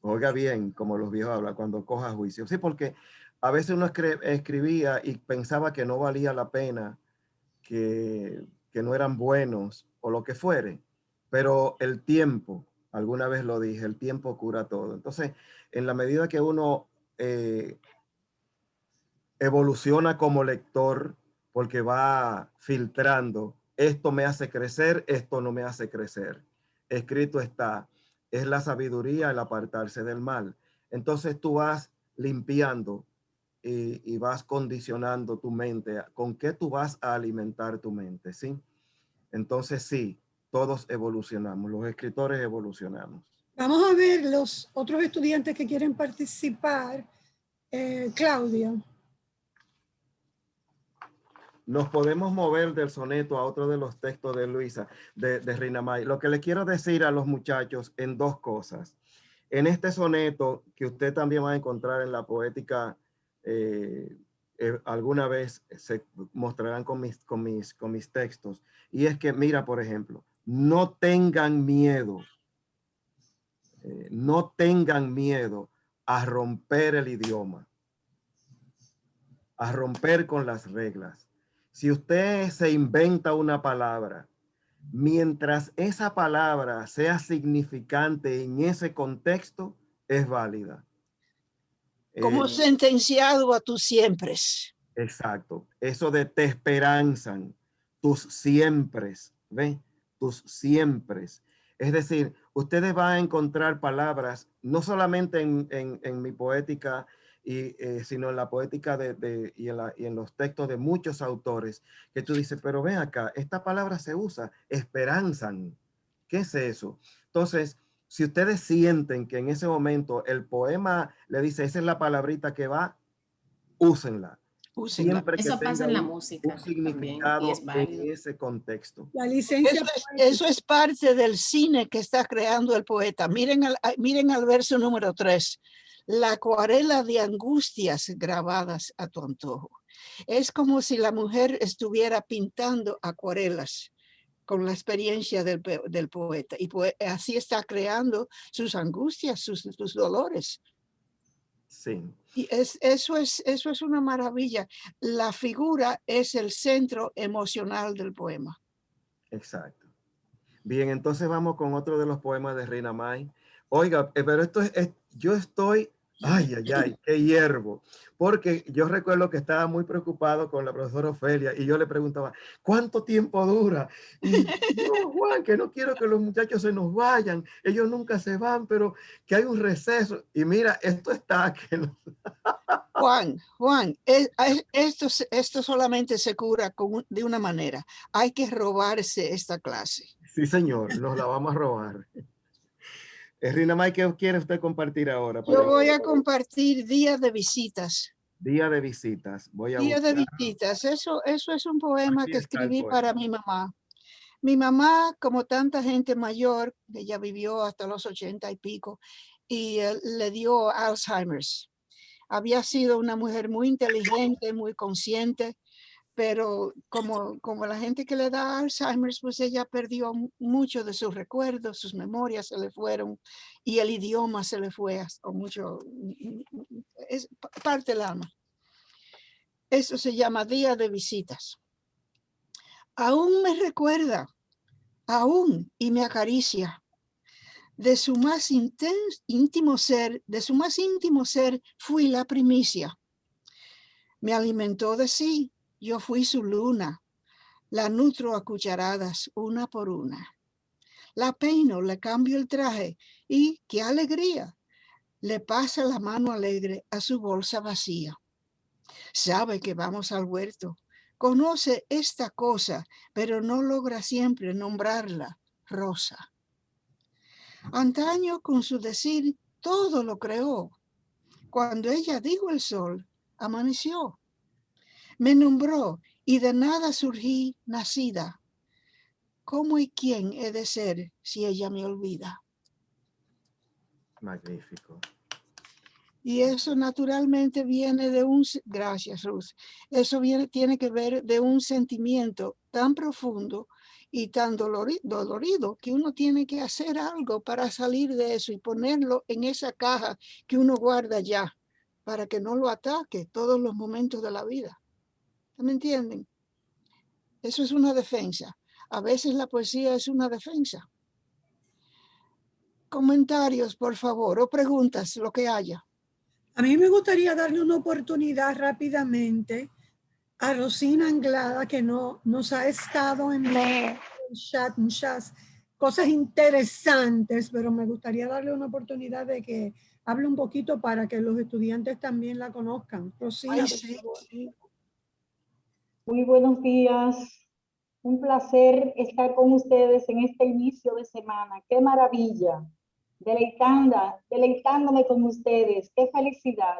Oiga bien, como los viejos hablan, cuando coja juicio. Sí, porque a veces uno escribía y pensaba que no valía la pena, que, que no eran buenos o lo que fuere, pero el tiempo, Alguna vez lo dije, el tiempo cura todo. Entonces, en la medida que uno eh, evoluciona como lector, porque va filtrando, esto me hace crecer, esto no me hace crecer. Escrito está, es la sabiduría el apartarse del mal. Entonces tú vas limpiando y, y, vas condicionando tu mente. ¿Con qué tú vas a alimentar tu mente? ¿sí? Entonces sí, todos evolucionamos, los escritores evolucionamos. Vamos a ver los otros estudiantes que quieren participar. Eh, Claudia. nos podemos mover del soneto a otro de los textos de Luisa, de, de Reina May. Lo que le quiero decir a los muchachos en dos cosas. En este soneto, que usted también va a encontrar en la poética, eh, eh, alguna vez se mostrarán con mis, con, mis, con mis textos, y es que, mira, por ejemplo, no tengan miedo, eh, no tengan miedo a romper el idioma, a romper con las reglas. Si usted se inventa una palabra, mientras esa palabra sea significante en ese contexto, es válida. Como Eh, sentenciado a tus siempre. Exacto. Eso de te esperanzan, tus siempres, ¿ve? Tus siempres. Es decir, ustedes van a encontrar palabras, no solamente en, en- mi poética, y, eh, sino en la poética de, de- y, en y en los textos de muchos autores, que tú dices, pero ven acá, esta palabra se usa, esperanzan. ¿Qué es eso? Entonces, si ustedes sienten que en ese momento el poema le dice, esa es la palabrita que va, úsenla. Úsenla. Siempre que Eso pasa en la música un también, significado es válido. en ese contexto. La licencia Eso es, eso es parte del cine que está creando el poeta. Miren al, miren al verso número tres. La acuarela de angustias grabadas a tu antojo. Es como si la mujer estuviera pintando acuarelas con la experiencia del, del poeta. Y poe- así está creando sus angustias, sus, sus dolores. Sí, Y es, eso, es, eso es una maravilla. La figura es el centro emocional del poema. exacto. Bien, entonces vamos con otro de los poemas de Reina May. Oiga, eh, pero esto es, es- yo estoy, ay, ay, ay, qué hiervo. Porque yo recuerdo que estaba muy preocupado con la profesora Ofelia y yo le preguntaba, ¿cuánto tiempo dura? Y no, Juan, que no quiero que los muchachos se nos vayan. Ellos nunca se van, pero que hay un receso. Y mira, esto está que Juan, Juan, es- es- esto, esto solamente se cura con de una manera. Hay que robarse esta clase. Sí, señor, nos la vamos a robar. Rina May, ¿qué quiere usted compartir ahora? Yo voy a compartir día de visitas. Día de visitas. Voy a Día de visitas. Eso, eso es un poema Aquí que escribí para mi mamá. Mi mamá, como tanta gente mayor, ella vivió hasta los ochenta y pico y eh, le dio Alzheimer's. Había sido una mujer muy inteligente, muy consciente, pero como, como la gente que le da Alzheimer's, pues ella perdió mu- mucho de sus recuerdos, sus memorias se le fueron y el idioma se le fue hasta mucho, es pa- parte del alma. Eso se llama día de visitas. Aún me recuerda, aún y me acaricia. De su más íntimo ser, de su más íntimo ser, fui la primicia. Me alimentó de sí, yo fui su luna. La nutro a cucharadas, una por una. La peino, le cambio el traje y, qué alegría, le pasa la mano alegre a su bolsa vacía. Sabe que vamos al huerto, conoce esta cosa, pero no logra siempre nombrarla rosa. Antaño con su decir todo lo creó. Cuando ella dijo el sol, amaneció. Me nombró y de nada surgí nacida. ¿Cómo y quién he de ser si ella me olvida? Magnífico. Y eso naturalmente viene de un, gracias Ruth, eso viene, tiene que ver de un sentimiento tan profundo y tan dolori- dolorido que uno tiene que hacer algo para salir de eso y ponerlo en esa caja que uno guarda ya para que no lo ataque todos los momentos de la vida. ¿Me entienden? Eso es una defensa. A veces la poesía es una defensa. Comentarios, por favor, o preguntas, lo que haya. A mí me gustaría darle una oportunidad rápidamente a Rosina Anglada, que no nos ha estado en el chat, muchas cosas interesantes, pero me gustaría darle una oportunidad de que hable un poquito para que los estudiantes también la conozcan. Rosina, Ay, por sí, favor. Muy buenos días. Un placer estar con ustedes en este inicio de semana. Qué maravilla. Deleitando, deleitándome con ustedes. Qué felicidad.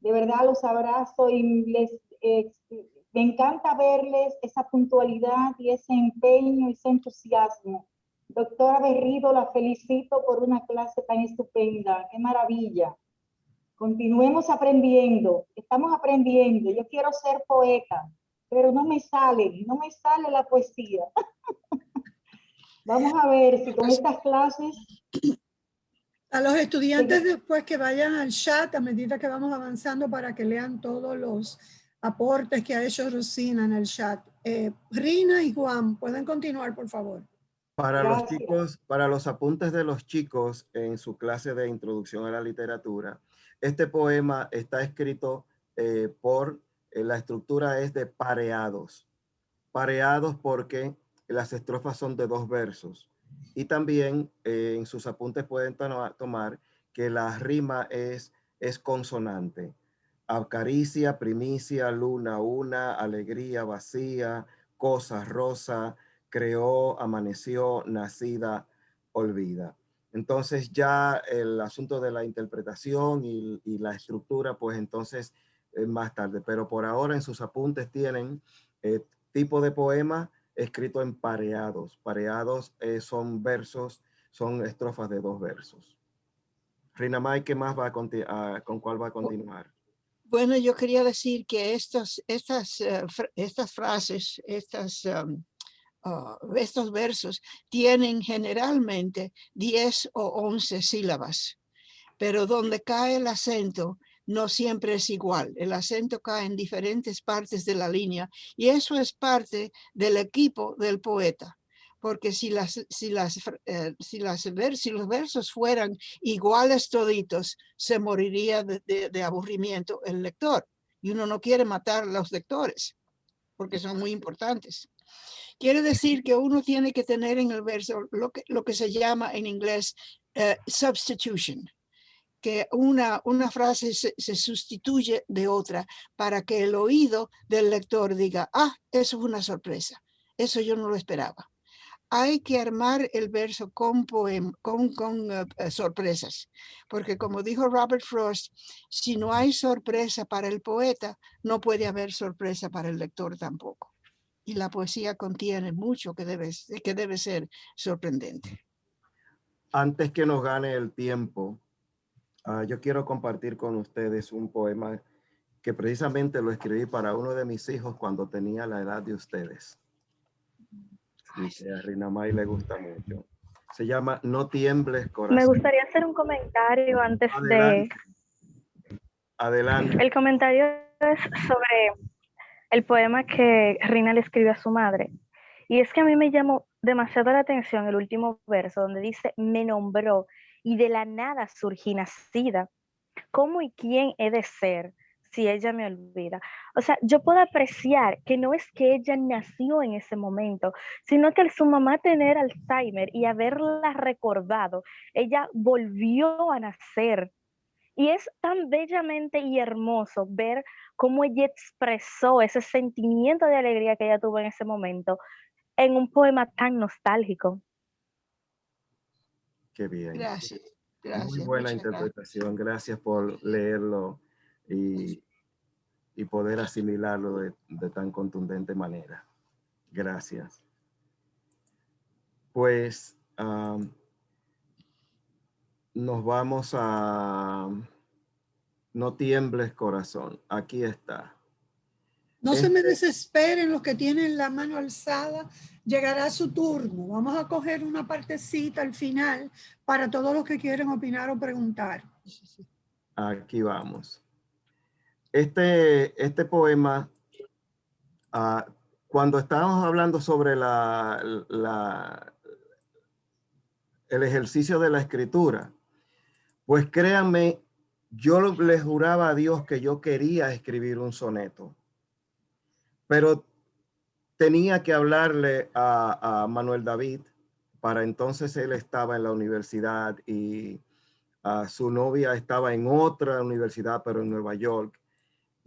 De verdad los abrazo y les, eh, Me encanta verles esa puntualidad y ese empeño y ese entusiasmo. Doctora Berrido, la felicito por una clase tan estupenda. ¡Qué maravilla! Continuemos aprendiendo. Estamos aprendiendo. Yo quiero ser poeta, pero no me sale, no me sale la poesía. Vamos a ver si con estas clases... A los estudiantes después que vayan al chat a medida que vamos avanzando para que lean todos los aportes que ha hecho Rosina en el chat. Eh, Rina y Juan, pueden continuar, por favor. Para los chicos, para los apuntes de los chicos en su clase de introducción a la literatura, este poema está escrito eh, por, la estructura es de pareados. Pareados porque las estrofas son de dos versos. Y también en sus apuntes pueden tomar que la rima es, es consonante acaricia, primicia, luna, una, alegría, vacía, cosa, rosa, creó, amaneció, nacida, olvida. Entonces ya el asunto de la interpretación y, la estructura, pues entonces más tarde. Pero por ahora en sus apuntes tienen eh, tipo de poema escrito en pareados. Pareados eh, son versos, son estrofas de dos versos. Rina May, ¿qué más va a, con cuál va a continuar? Bueno, yo quería decir que estas, estas, eh, estas frases, estas, um, ah, estos versos tienen generalmente 10 o 11 sílabas, pero donde cae el acento no siempre es igual. El acento cae en diferentes partes de la línea y eso es parte del equipo del poeta porque si, las, si, las, eh, si, los versos fueran iguales toditos, se moriría de, aburrimiento el lector. Y uno no quiere matar a los lectores, porque son muy importantes. Quiere decir que uno tiene que tener en el verso lo que, lo que se llama en inglés eh, substitution, que una, una frase se, sustituye de otra para que el oído del lector diga, ah, eso es una sorpresa, eso yo no lo esperaba hay que armar el verso con, con, eh, eh, sorpresas, porque como dijo Robert Frost, si no hay sorpresa para el poeta, no puede haber sorpresa para el lector tampoco. Y la poesía contiene mucho que debe, que debe ser sorprendente. Antes que nos gane el tiempo, ah, yo quiero compartir con ustedes un poema que precisamente lo escribí para uno de mis hijos cuando tenía la edad de ustedes y que a Rina May le gusta mucho. Se llama No tiembles corazón. Me gustaría hacer un comentario antes de... Adelante. El comentario es sobre el poema que Rina le escribió a su madre. Y es que a mí me llamó demasiado la atención el último verso donde dice, me nombró y de la nada surgí nacida. ¿Cómo y quién he de ser? si ella me olvida. O sea, yo puedo apreciar que no es que ella nació en ese momento, sino que al su mamá tener Alzheimer y haberla recordado, ella volvió a nacer. Y es tan bellamente y hermoso ver cómo ella expresó ese sentimiento de alegría que ella tuvo en ese momento en un poema tan nostálgico. Qué bien. Gracias. Muy buena interpretación. Gracias por leerlo y, y poder asimilarlo de, tan contundente manera. Gracias. Pues nos vamos a... No tiembles corazón, aquí está. No se me este desesperen los que tienen la mano alzada, llegará su turno. Vamos a coger una partecita al final para todos los que quieren opinar o preguntar. Aquí vamos. Este, este poema, ah, cuando estábamos hablando sobre la, el ejercicio de la escritura, pues créanme, yo les juraba a Dios que yo quería escribir un soneto, pero tenía que hablarle a, a Manuel David, para entonces él estaba en la universidad y ah, su novia estaba en otra universidad, pero en Nueva York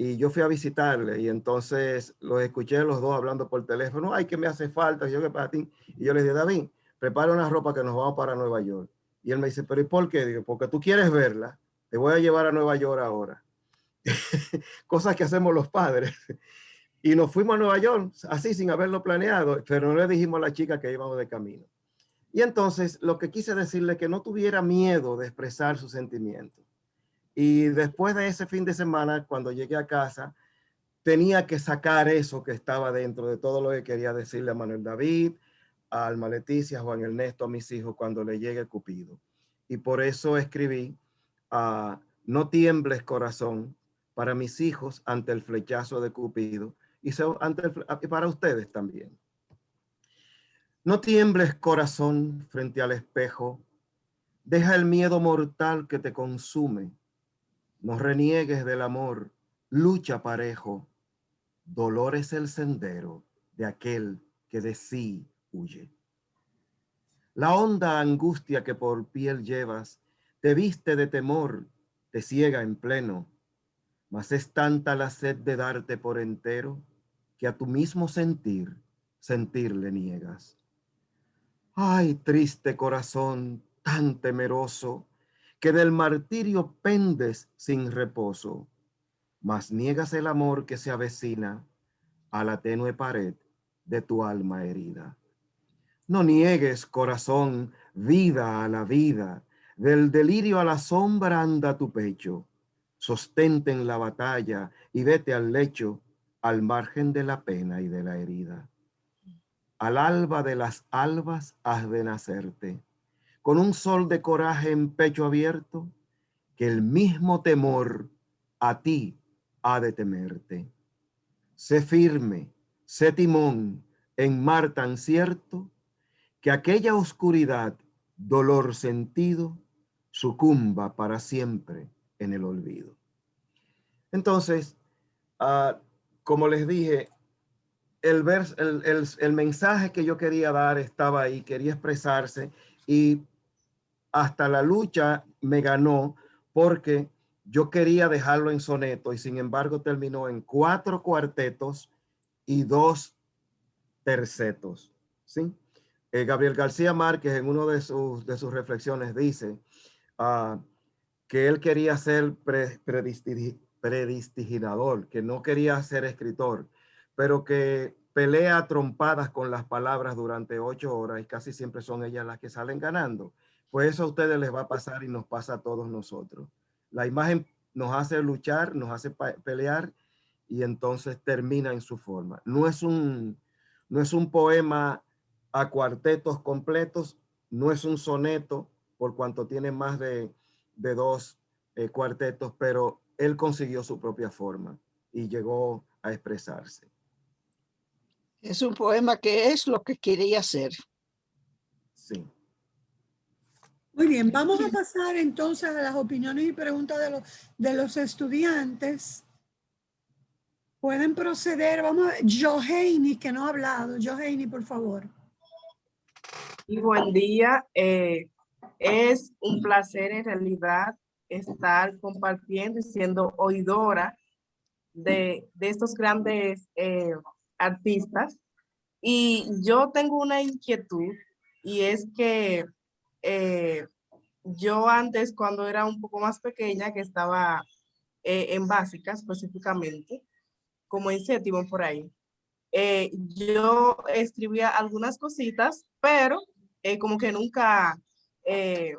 y yo fui a visitarle y entonces los escuché los dos hablando por teléfono, ay, que me hace falta, yo que para ti. Y yo le dije, David, prepara una ropa que nos vamos para Nueva York. Y él me dice, pero ¿y por qué? Digo, porque tú quieres verla, te voy a llevar a Nueva York ahora. Cosas que hacemos los padres. Y nos fuimos a Nueva York, así sin haberlo planeado, pero no le dijimos a la chica que íbamos de camino. Y entonces lo que quise decirle que no tuviera miedo de expresar sus sentimientos. Y después de ese fin de semana, cuando llegué a casa, tenía que sacar eso que estaba dentro de todo lo que quería decirle a Manuel David, a Alma Leticia, a Juan Ernesto, a mis hijos cuando le llegue Cupido. Y por eso escribí a No tiembles corazón para mis hijos ante el flechazo de Cupido y para ustedes también. No tiembles corazón frente al espejo, deja el miedo mortal que te consume, no reniegues del amor, lucha parejo, dolor es el sendero de aquel que de sí huye. La honda angustia que por piel llevas te viste de temor, te ciega en pleno, mas es tanta la sed de darte por entero que a tu mismo sentir, sentir le niegas. Ay, triste corazón tan temeroso, que del martirio pendes sin reposo, mas niegas el amor que se avecina a la tenue pared de tu alma herida. No niegues, corazón, vida a la vida, del delirio a la sombra anda tu pecho. Sostente en la batalla y vete al lecho, al margen de la pena y de la herida. Al alba de las albas has de nacerte, con un sol de coraje en pecho abierto, que el mismo temor a ti ha de temerte. Sé firme, sé timón en mar tan cierto, que aquella oscuridad, dolor sentido, sucumba para siempre en el olvido. Entonces, ah, como les dije, el, el, el, mensaje que yo quería dar estaba ahí, quería expresarse y hasta la lucha me ganó porque yo quería dejarlo en soneto y sin embargo terminó en cuatro cuartetos y dos tercetos. ¿sí? Eh, Gabriel García Márquez en uno de sus, de sus reflexiones dice uh, que él quería ser pre, predistiginador, que no quería ser escritor, pero que pelea trompadas con las palabras durante ocho horas y casi siempre son ellas las que salen ganando. Pues eso a ustedes les va a pasar y nos pasa a todos nosotros. La imagen nos hace luchar, nos hace pelear y entonces termina en su forma. No es un, no es un poema a cuartetos completos, no es un soneto por cuanto tiene más de, dos eh, cuartetos, pero él consiguió su propia forma y llegó a expresarse. Es un poema que es lo que quería hacer. Sí. Muy bien, vamos a pasar entonces a las opiniones y preguntas de los, de los estudiantes. Pueden proceder, vamos a Johanny, que no ha hablado. Johanny, por favor. Y buen día. Eh, es un placer en realidad estar compartiendo y siendo oidora de, estos grandes eh, artistas. Y yo tengo una inquietud y es que eh, yo antes, cuando era un poco más pequeña, que estaba en básica específicamente, como en séptimo por ahí, yo escribía algunas cositas, pero eh, como que nunca eh,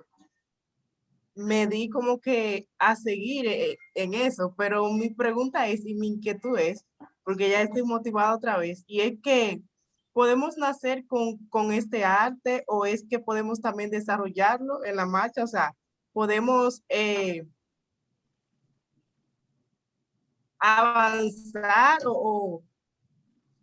me di como que a seguir eh, en eso, pero mi pregunta es y mi inquietud es, porque ya estoy motivada otra vez, y es que podemos nacer con, con este arte o es que podemos también desarrollarlo en la marcha, o sea, podemos avanzar o,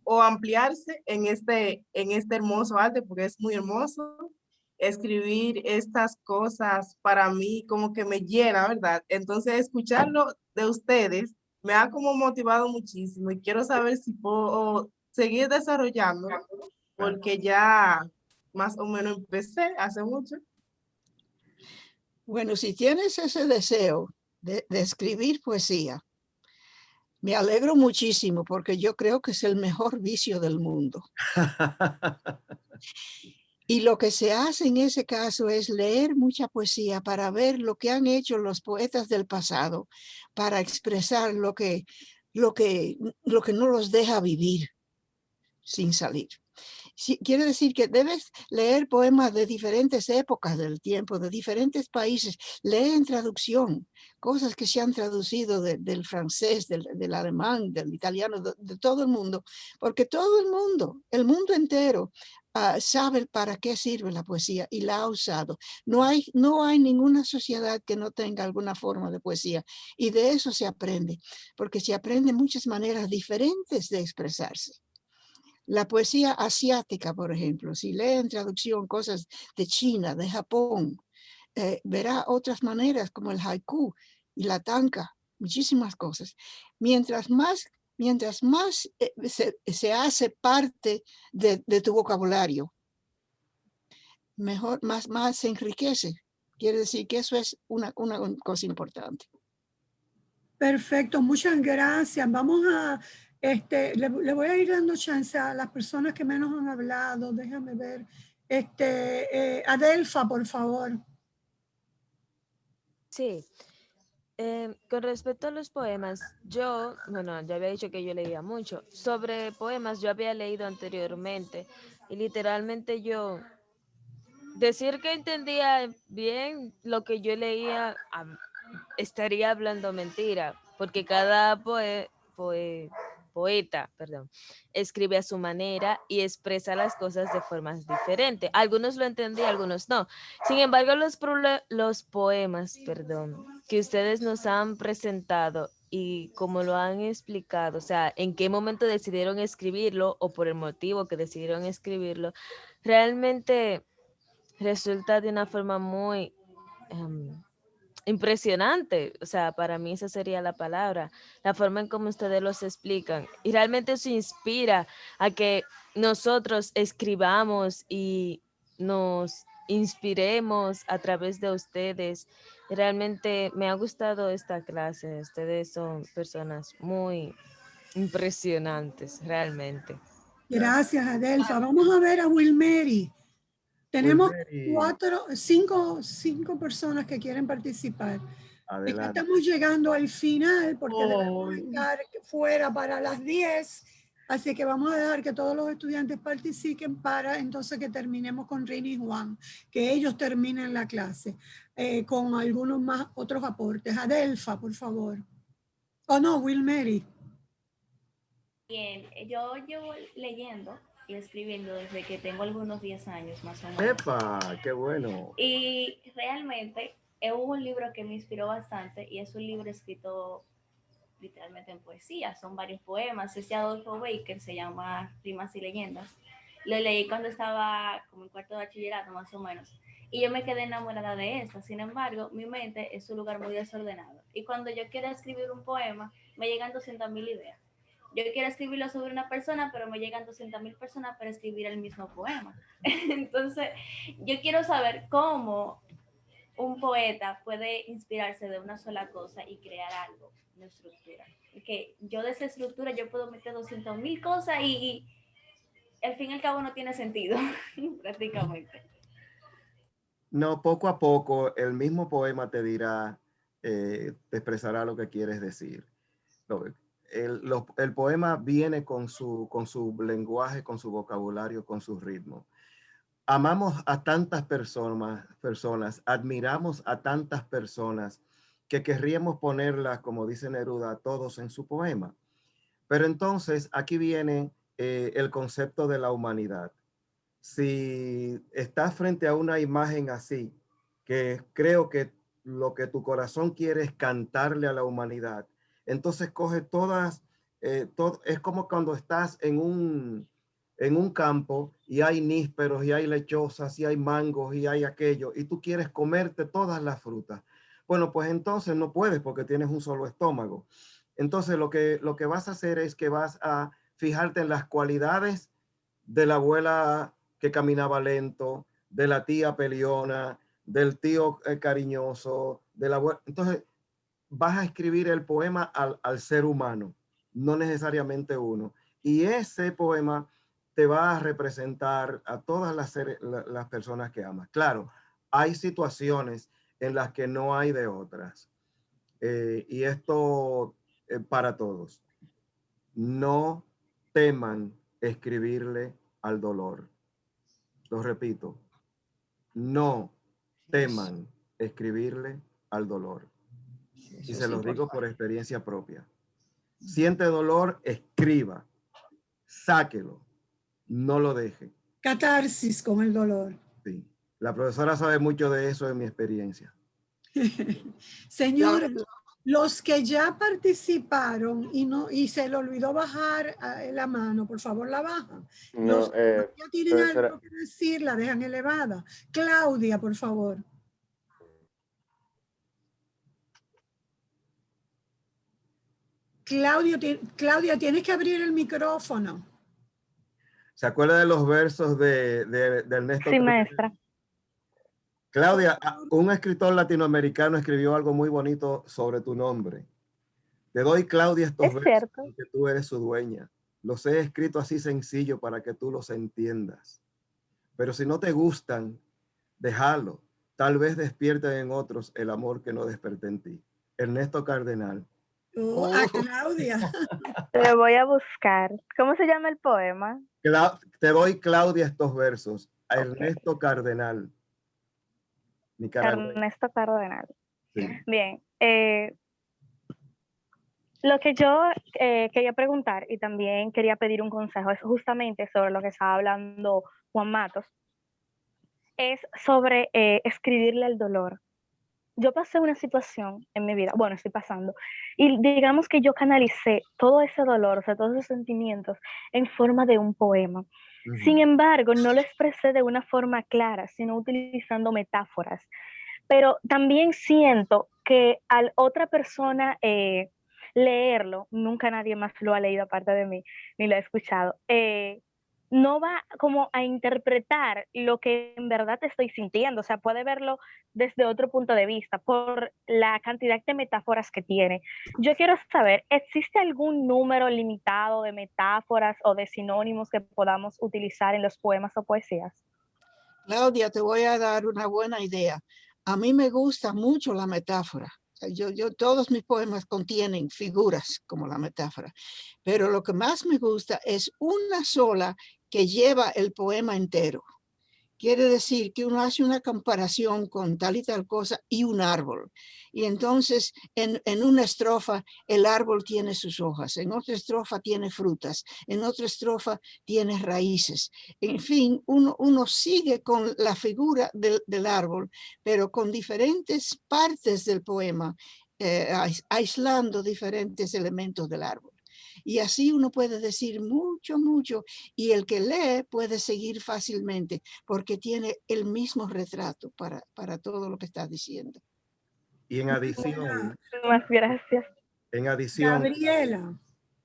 o ampliarse en este, en este hermoso arte, porque es muy hermoso. Escribir estas cosas para mí como que me llena, ¿verdad? Entonces, escucharlo de ustedes me ha como motivado muchísimo y quiero saber si puedo seguir desarrollando, porque ya más o menos empecé hace mucho. Bueno, si tienes ese deseo de, de escribir poesía, me alegro muchísimo porque yo creo que es el mejor vicio del mundo. Y lo que se hace en ese caso es leer mucha poesía para ver lo que han hecho los poetas del pasado, para expresar lo que, lo que, lo que no los deja vivir sin salir quiere decir que debes leer poemas de diferentes épocas del tiempo, de diferentes países. Lee en traducción, cosas que se han traducido del francés, del, alemán, del italiano, de, todo el mundo, porque todo el mundo, el mundo entero, ah, sabe para qué sirve la poesía y la ha usado. No hay, no hay ninguna sociedad que no tenga alguna forma de poesía y de eso se aprende, porque se aprende muchas maneras diferentes de expresarse. La poesía asiática, por ejemplo, si lee en traducción cosas de China, de Japón, eh, verá otras maneras como el haiku y la tanka, muchísimas cosas. Mientras más, mientras más eh, se, hace parte de, tu vocabulario, mejor, más, más se enriquece. Quiere decir que eso es una, una cosa importante. Perfecto, muchas gracias. Vamos a este, le, voy a ir dando chance a las personas que menos han hablado. Déjame ver. Este, eh, Adelfa, por favor. Sí. Em, con respecto a los poemas, yo, bueno, ya había dicho que yo leía mucho. Sobre poemas, yo había leído anteriormente y literalmente yo decir que entendía bien lo que yo leía estaría hablando mentira, porque cada poe, poe, poeta, escribe a su manera y expresa las cosas de formas diferentes. Algunos lo entendí, algunos no. Sin embargo, los poemas, perdón, que ustedes nos han presentado y como lo han explicado, o sea, en qué momento decidieron escribirlo o por el motivo que decidieron escribirlo, realmente resulta de una forma muy... Em, impresionante. O sea, para mí esa sería la palabra, la forma en cómo ustedes los explican. Y realmente eso inspira a que nosotros escribamos y nos inspiremos a través de ustedes. Realmente me ha gustado esta clase. Ustedes son personas muy impresionantes, realmente. Gracias, Adelfa. Vamos a ver a Wilmeri. Tenemos cuatro, cinco, cinco personas que quieren participar. Estamos llegando al final porque debemos estar fuera para las 10. Así que vamos a dejar que todos los estudiantes participen para entonces que terminemos con Rini y Juan, que ellos terminen la clase eh, con algunos más otros aportes. Adelfa, por favor. O oh, no, Will Mary. Bien, yo llevo leyendo y escribiendo desde que tengo algunos 10 años más o menos. ¡Epa! ¡Qué bueno! Y realmente hubo un libro que me inspiró bastante y es un libro escrito literalmente en poesía, son varios poemas, es de Adolfo Baker, se llama Rimas y Leyendas. Lo leí cuando estaba como en cuarto de bachillerato más o menos y yo me quedé enamorada de esto. Sin embargo, mi mente es un lugar muy desordenado y cuando yo quiero escribir un poema me llegan 200 mil ideas yo quiero escribirlo sobre una persona, pero me llegan 200 mil personas para escribir el mismo poema. Entonces, yo quiero saber cómo un poeta puede inspirarse de una sola cosa y crear algo, estructura. Que yo de esa estructura yo puedo meter 200 mil cosas y, al fin y al cabo no tiene sentido, prácticamente. No, poco a poco el mismo poema te dirá, eh, te expresará lo que quieres decir el, poema viene con su, con su lenguaje, con su vocabulario, con su ritmo. Amamos a tantas personas, personas, admiramos a tantas personas que querríamos ponerlas, como dice Neruda, todos en su poema. Pero entonces aquí viene eh, el concepto de la humanidad. Si estás frente a una imagen así, que creo que lo que tu corazón quiere es cantarle a la humanidad, entonces coge todas, eh, es como cuando estás en un, en un campo y hay nísperos y hay lechosas y hay mangos y hay aquello y tú quieres comerte todas las frutas. Bueno, pues entonces no puedes porque tienes un solo estómago. Entonces lo que, lo que vas a hacer es que vas a fijarte en las cualidades de la abuela que caminaba lento, de la tía peliona, del tío eh, cariñoso, de la abuela. Entonces vas a escribir el poema al, ser humano, no necesariamente uno. Y ese poema te va a representar a todas las, las personas que amas. Claro, hay situaciones en las que no hay de otras. Eh, y esto eh, para todos. no teman escribirle al dolor. Lo repito, no teman escribirle al dolor. Y se los digo por experiencia propia. Siente dolor, escriba, sáquelo, no lo deje. Catarsis con el dolor. Sí. La profesora sabe mucho de eso en mi experiencia. Señores, los que ya participaron y no y se le olvidó bajar eh, la mano, por favor la bajan. No, Los eh, que ya tienen profesora- algo que decir, la dejan elevada. Claudia, por favor. Claudio, Claudia, tienes que abrir el micrófono. ¿Se acuerda de los versos de, de, de Ernesto? Sí, Trujillo? maestra. Claudia, un escritor latinoamericano escribió algo muy bonito sobre tu nombre. Te doy, Claudia, estos Es versos cierto. porque tú eres su dueña. Los he escrito así sencillo para que tú los entiendas. Pero si no te gustan, déjalo. Tal vez despierten en otros el amor que no desperté en ti. Ernesto Cardenal. Oh, a Claudia. Lo voy a buscar. ¿Cómo se llama el poema? Cla- te doy, Claudia, estos versos. A Ernesto Cardenal. Nicaragua. Ernesto Cardenal. Sí. Bien. eh, lo que yo eh, quería preguntar y también quería pedir un consejo es justamente sobre lo que estaba hablando Juan Matos. Es sobre eh, escribirle el dolor. Yo pasé una situación en mi vida, bueno, estoy pasando, y digamos que yo canalicé todo ese dolor, o sea, todos esos sentimientos en forma de un poema. Sin embargo, no lo expresé de una forma clara, sino utilizando metáforas. Pero también siento que al otra persona eh, leerlo, nunca nadie más lo ha leído aparte de mí, ni lo ha escuchado, eh, no va como a interpretar lo que en verdad estoy sintiendo, o sea, puede verlo desde otro punto de vista por la cantidad de metáforas que tiene. Yo quiero saber, ¿existe algún número limitado de metáforas o de sinónimos que podamos utilizar en los poemas o poesías? Claudia, te voy a dar una buena idea. A mí me gusta mucho la metáfora. Yo, yo, todos mis poemas contienen figuras como la metáfora, pero lo que más me gusta es una sola que lleva el poema entero. Quiere decir que uno hace una comparación con tal y tal cosa y un árbol. Y entonces en, en una estrofa el árbol tiene sus hojas, en otra estrofa tiene frutas, en otra estrofa tiene raíces. En fin, uno, uno sigue con la figura del, del árbol, pero con diferentes partes del poema, eh, ais- aislando diferentes elementos del árbol. Y así uno puede decir mucho, mucho, y el que lee puede seguir fácilmente porque tiene el mismo retrato para, para todo lo que está diciendo. Y en adición, Más gracias. en adición, Gabriela.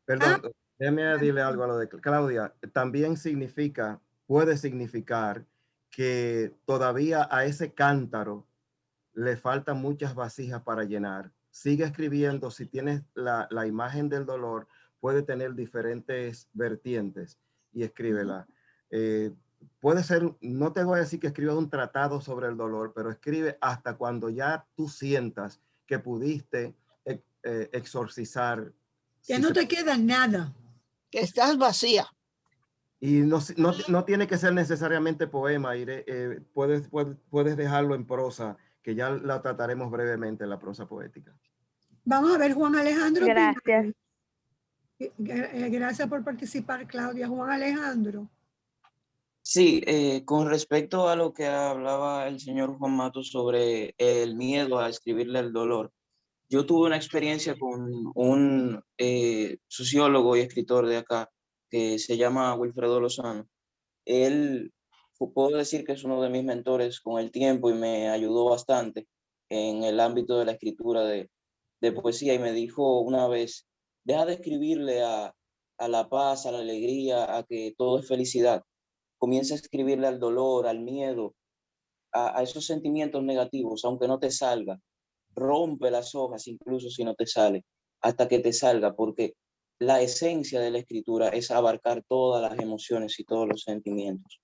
Perdón, déjeme decirle algo a lo de Cla- Claudia. También significa, puede significar que todavía a ese cántaro le faltan muchas vasijas para llenar. Sigue escribiendo, si tienes la, la imagen del dolor, puede tener diferentes vertientes y escríbela. Eh, puede ser, no te voy a decir que escribas un tratado sobre el dolor, pero escribe hasta cuando ya tú sientas que pudiste eh, eh, exorcizar Que si no se te queda nada. Que estás vacía. Y no, no, no tiene que ser necesariamente poema, Ire, eh, puedes, puedes, puedes dejarlo en prosa, que ya la trataremos brevemente en la prosa poética. Vamos a ver, Juan Alejandro. Gracias. Eh, Gracias por participar, Claudia. Juan Alejandro. Sí, eh, con respecto a lo que hablaba el señor Juan Matos sobre el miedo a escribirle el dolor, yo tuve una experiencia con un eh, sociólogo y escritor de acá que se llama Wilfredo Lozano. Él, puedo decir que es uno de mis mentores con el tiempo y me ayudó bastante en el ámbito de la escritura de poesía y me dijo una vez, deja de escribirle a, a la paz, a la alegría, a que todo es felicidad comienza a escribirle al dolor, al miedo, a, a esos sentimientos negativos, aunque no te salga. Rompe las hojas, incluso si no te sale, hasta que te salga, porque la esencia de la escritura es abarcar todas las emociones y todos los sentimientos.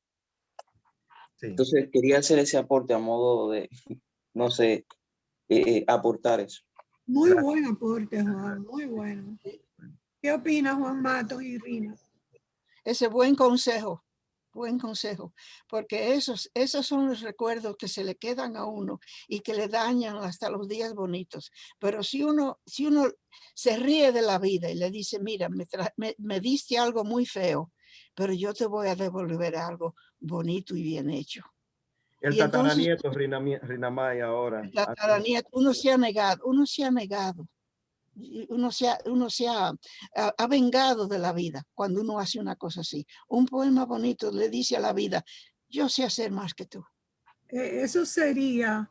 Entonces, quería hacer ese aporte a modo de, no sé, eh, eh, aportar eso. Muy buen aporte, Juan. Muy bueno. ¿Qué opina Juan Matos y Rina? Ese buen consejo, buen consejo, porque esos, esos son los recuerdos que se le quedan a uno y que le dañan hasta los días bonitos. Pero si uno, si uno se ríe de la vida y le dice, mira, me, me, diste algo muy feo, pero yo te voy a devolver algo bonito y bien hecho. El tataranieto, Rina, Maya, ahora. El tataranieto, uno se ha negado, uno se ha negado uno se, ha, uno se ha, ha, vengado de la vida cuando uno hace una cosa así. Un poema bonito le dice a la vida, yo sé hacer más que tú. Eh, eso sería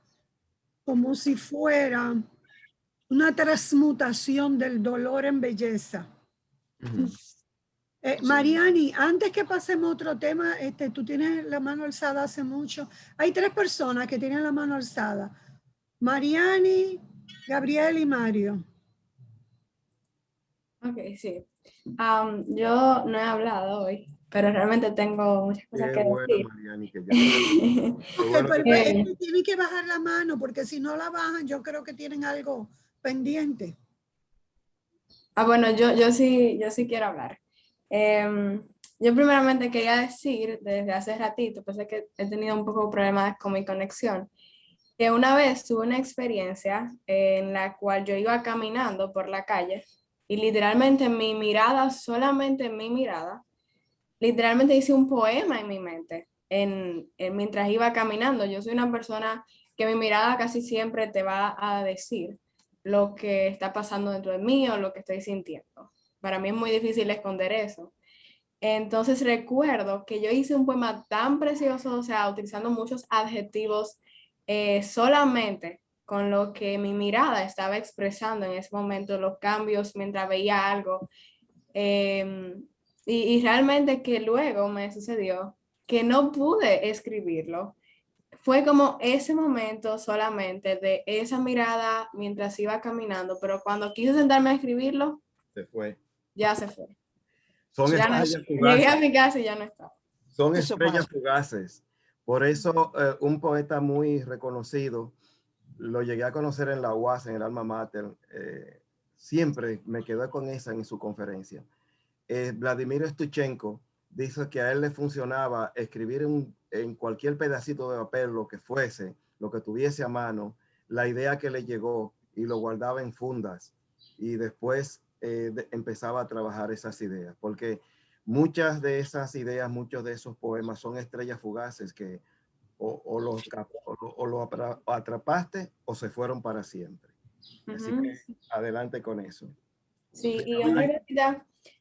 como si fuera una transmutación del dolor en belleza. Eh, Mariani, antes que pasemos a otro tema, este, tú tienes la mano alzada hace mucho. Hay tres personas que tienen la mano alzada. Mariani, Gabriel y Mario. Ok, sí. yo no he hablado hoy, pero realmente tengo muchas cosas que decir. Mariani, que eh, tienen que bajar la mano porque si no la bajan yo creo que tienen algo pendiente. Ah, bueno, yo, yo, sí, yo sí quiero hablar. Em, yo primeramente quería decir desde hace ratito, pues que he tenido un poco problemas con mi conexión, que una vez tuve una experiencia en la cual yo iba caminando por la calle y literalmente mi mirada, solamente mi mirada, literalmente hice un poema en mi mente en, mientras iba caminando. Yo soy una persona que mi mirada casi siempre te va a decir lo que está pasando dentro de mí o lo que estoy sintiendo. Para mí es muy difícil esconder eso. Entonces recuerdo que yo hice un poema tan precioso, o sea, utilizando muchos adjetivos eh, solamente con lo que mi mirada estaba expresando en ese momento, los cambios mientras veía algo. Em, y, realmente que luego me sucedió que no pude escribirlo. Fue como ese momento solamente de esa mirada mientras iba caminando, pero cuando quise sentarme a escribirlo, se fue. Ya se fue. Son estrellas fugaces. Llegué a mi casa y ya no estaba. Son estrellas fugaces. Por eso eh, un poeta muy reconocido, lo llegué a conocer en la UAS, en el Alma Mater, eh, siempre me quedé con esa en su conferencia. Eh, Vladimir Stuchenko dice que a él le funcionaba escribir en cualquier pedacito de papel, lo que fuese, lo que tuviese a mano, la idea que le llegó y lo guardaba en fundas y después eh, empezaba a trabajar esas ideas, porque muchas de esas ideas, muchos de esos poemas son estrellas fugaces que o, o, los, o, lo atrapaste o se fueron para siempre. Así que adelante con eso. Sí, y yo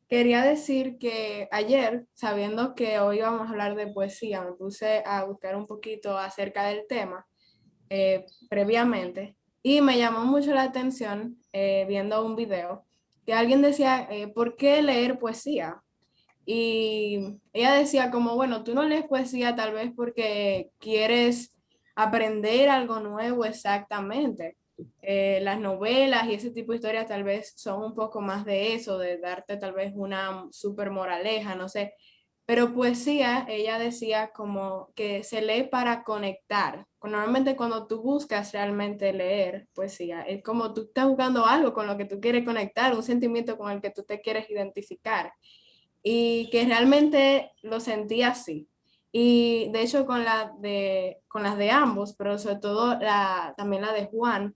quería decir que ayer, sabiendo que hoy vamos a hablar de poesía, me puse a buscar un poquito acerca del tema eh, previamente y me llamó mucho la atención eh, viendo un video que alguien decía, eh, ¿por qué leer poesía? Y ella decía como, bueno, tú no lees poesía tal vez porque quieres aprender algo nuevo exactamente. Eh, las novelas y ese tipo de historias tal vez son un poco más de eso, de darte tal vez una super moraleja, no sé. Pero poesía, ella decía como que se lee para conectar. Normalmente cuando tú buscas realmente leer poesía, es como tú estás buscando algo con lo que tú quieres conectar, un sentimiento con el que tú te quieres identificar y que realmente lo sentí así. Y de hecho con, la de, con las de ambos, pero sobre todo la, también la de Juan,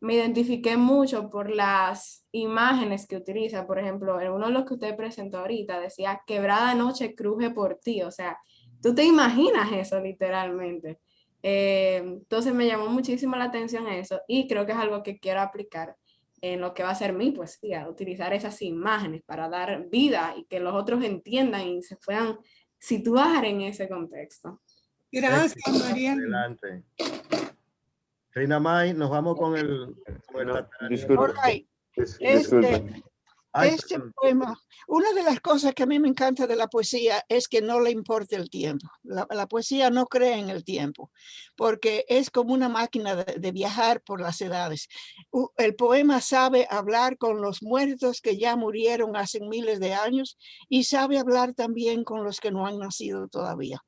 me identifiqué mucho por las imágenes que utiliza. Por ejemplo, en uno de los que usted presentó ahorita decía, quebrada noche cruje por ti. O sea, tú te imaginas eso literalmente. Eh, entonces me llamó muchísimo la atención eso y creo que es algo que quiero aplicar en lo que va a ser mi poesía, utilizar esas imágenes para dar vida y que los otros entiendan y se puedan situar en ese contexto. Gracias, María. Adelante. Reina May, nos vamos con el... disculpe, este, este poema, una de las cosas que a mí me encanta de la poesía es que no le importa el tiempo. La, poesía no cree en el tiempo, porque es como una máquina de, viajar por las edades. El poema sabe hablar con los muertos que ya murieron hace miles de años y sabe hablar también con los que no han nacido todavía.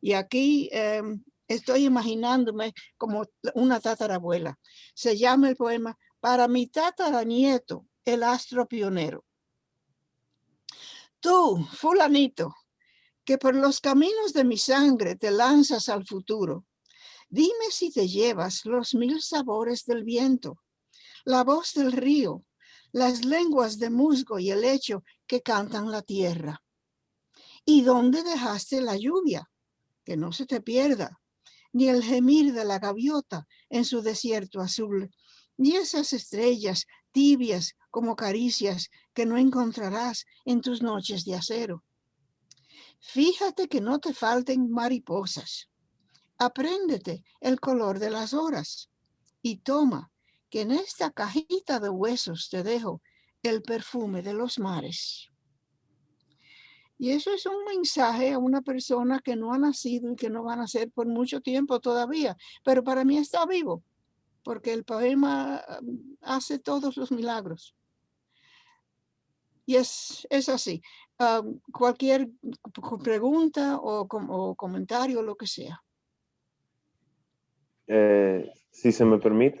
Y aquí em, estoy imaginándome como una tatarabuela. Se llama el poema Para mi tataranieto el astro pionero. Tú, fulanito, que por los caminos de mi sangre te lanzas al futuro. Dime si te llevas los mil sabores del viento, la voz del río, las lenguas de musgo y el hecho que cantan la tierra. ¿Y dónde dejaste la lluvia? Que no se te pierda, ni el gemir de la gaviota en su desierto azul, ni esas estrellas tibias como caricias que no encontrarás en tus noches de acero. Fíjate que no te falten mariposas. Apréndete el color de las horas y toma que en esta cajita de huesos te dejo el perfume de los mares. Y eso es un mensaje a una persona que no ha nacido y que no va a nacer por mucho tiempo todavía, pero para mí está vivo, porque el poema um, hace todos los milagros. Y es, es así. Um, cualquier pregunta o, o, comentario, lo que sea. Eh, si se me permite.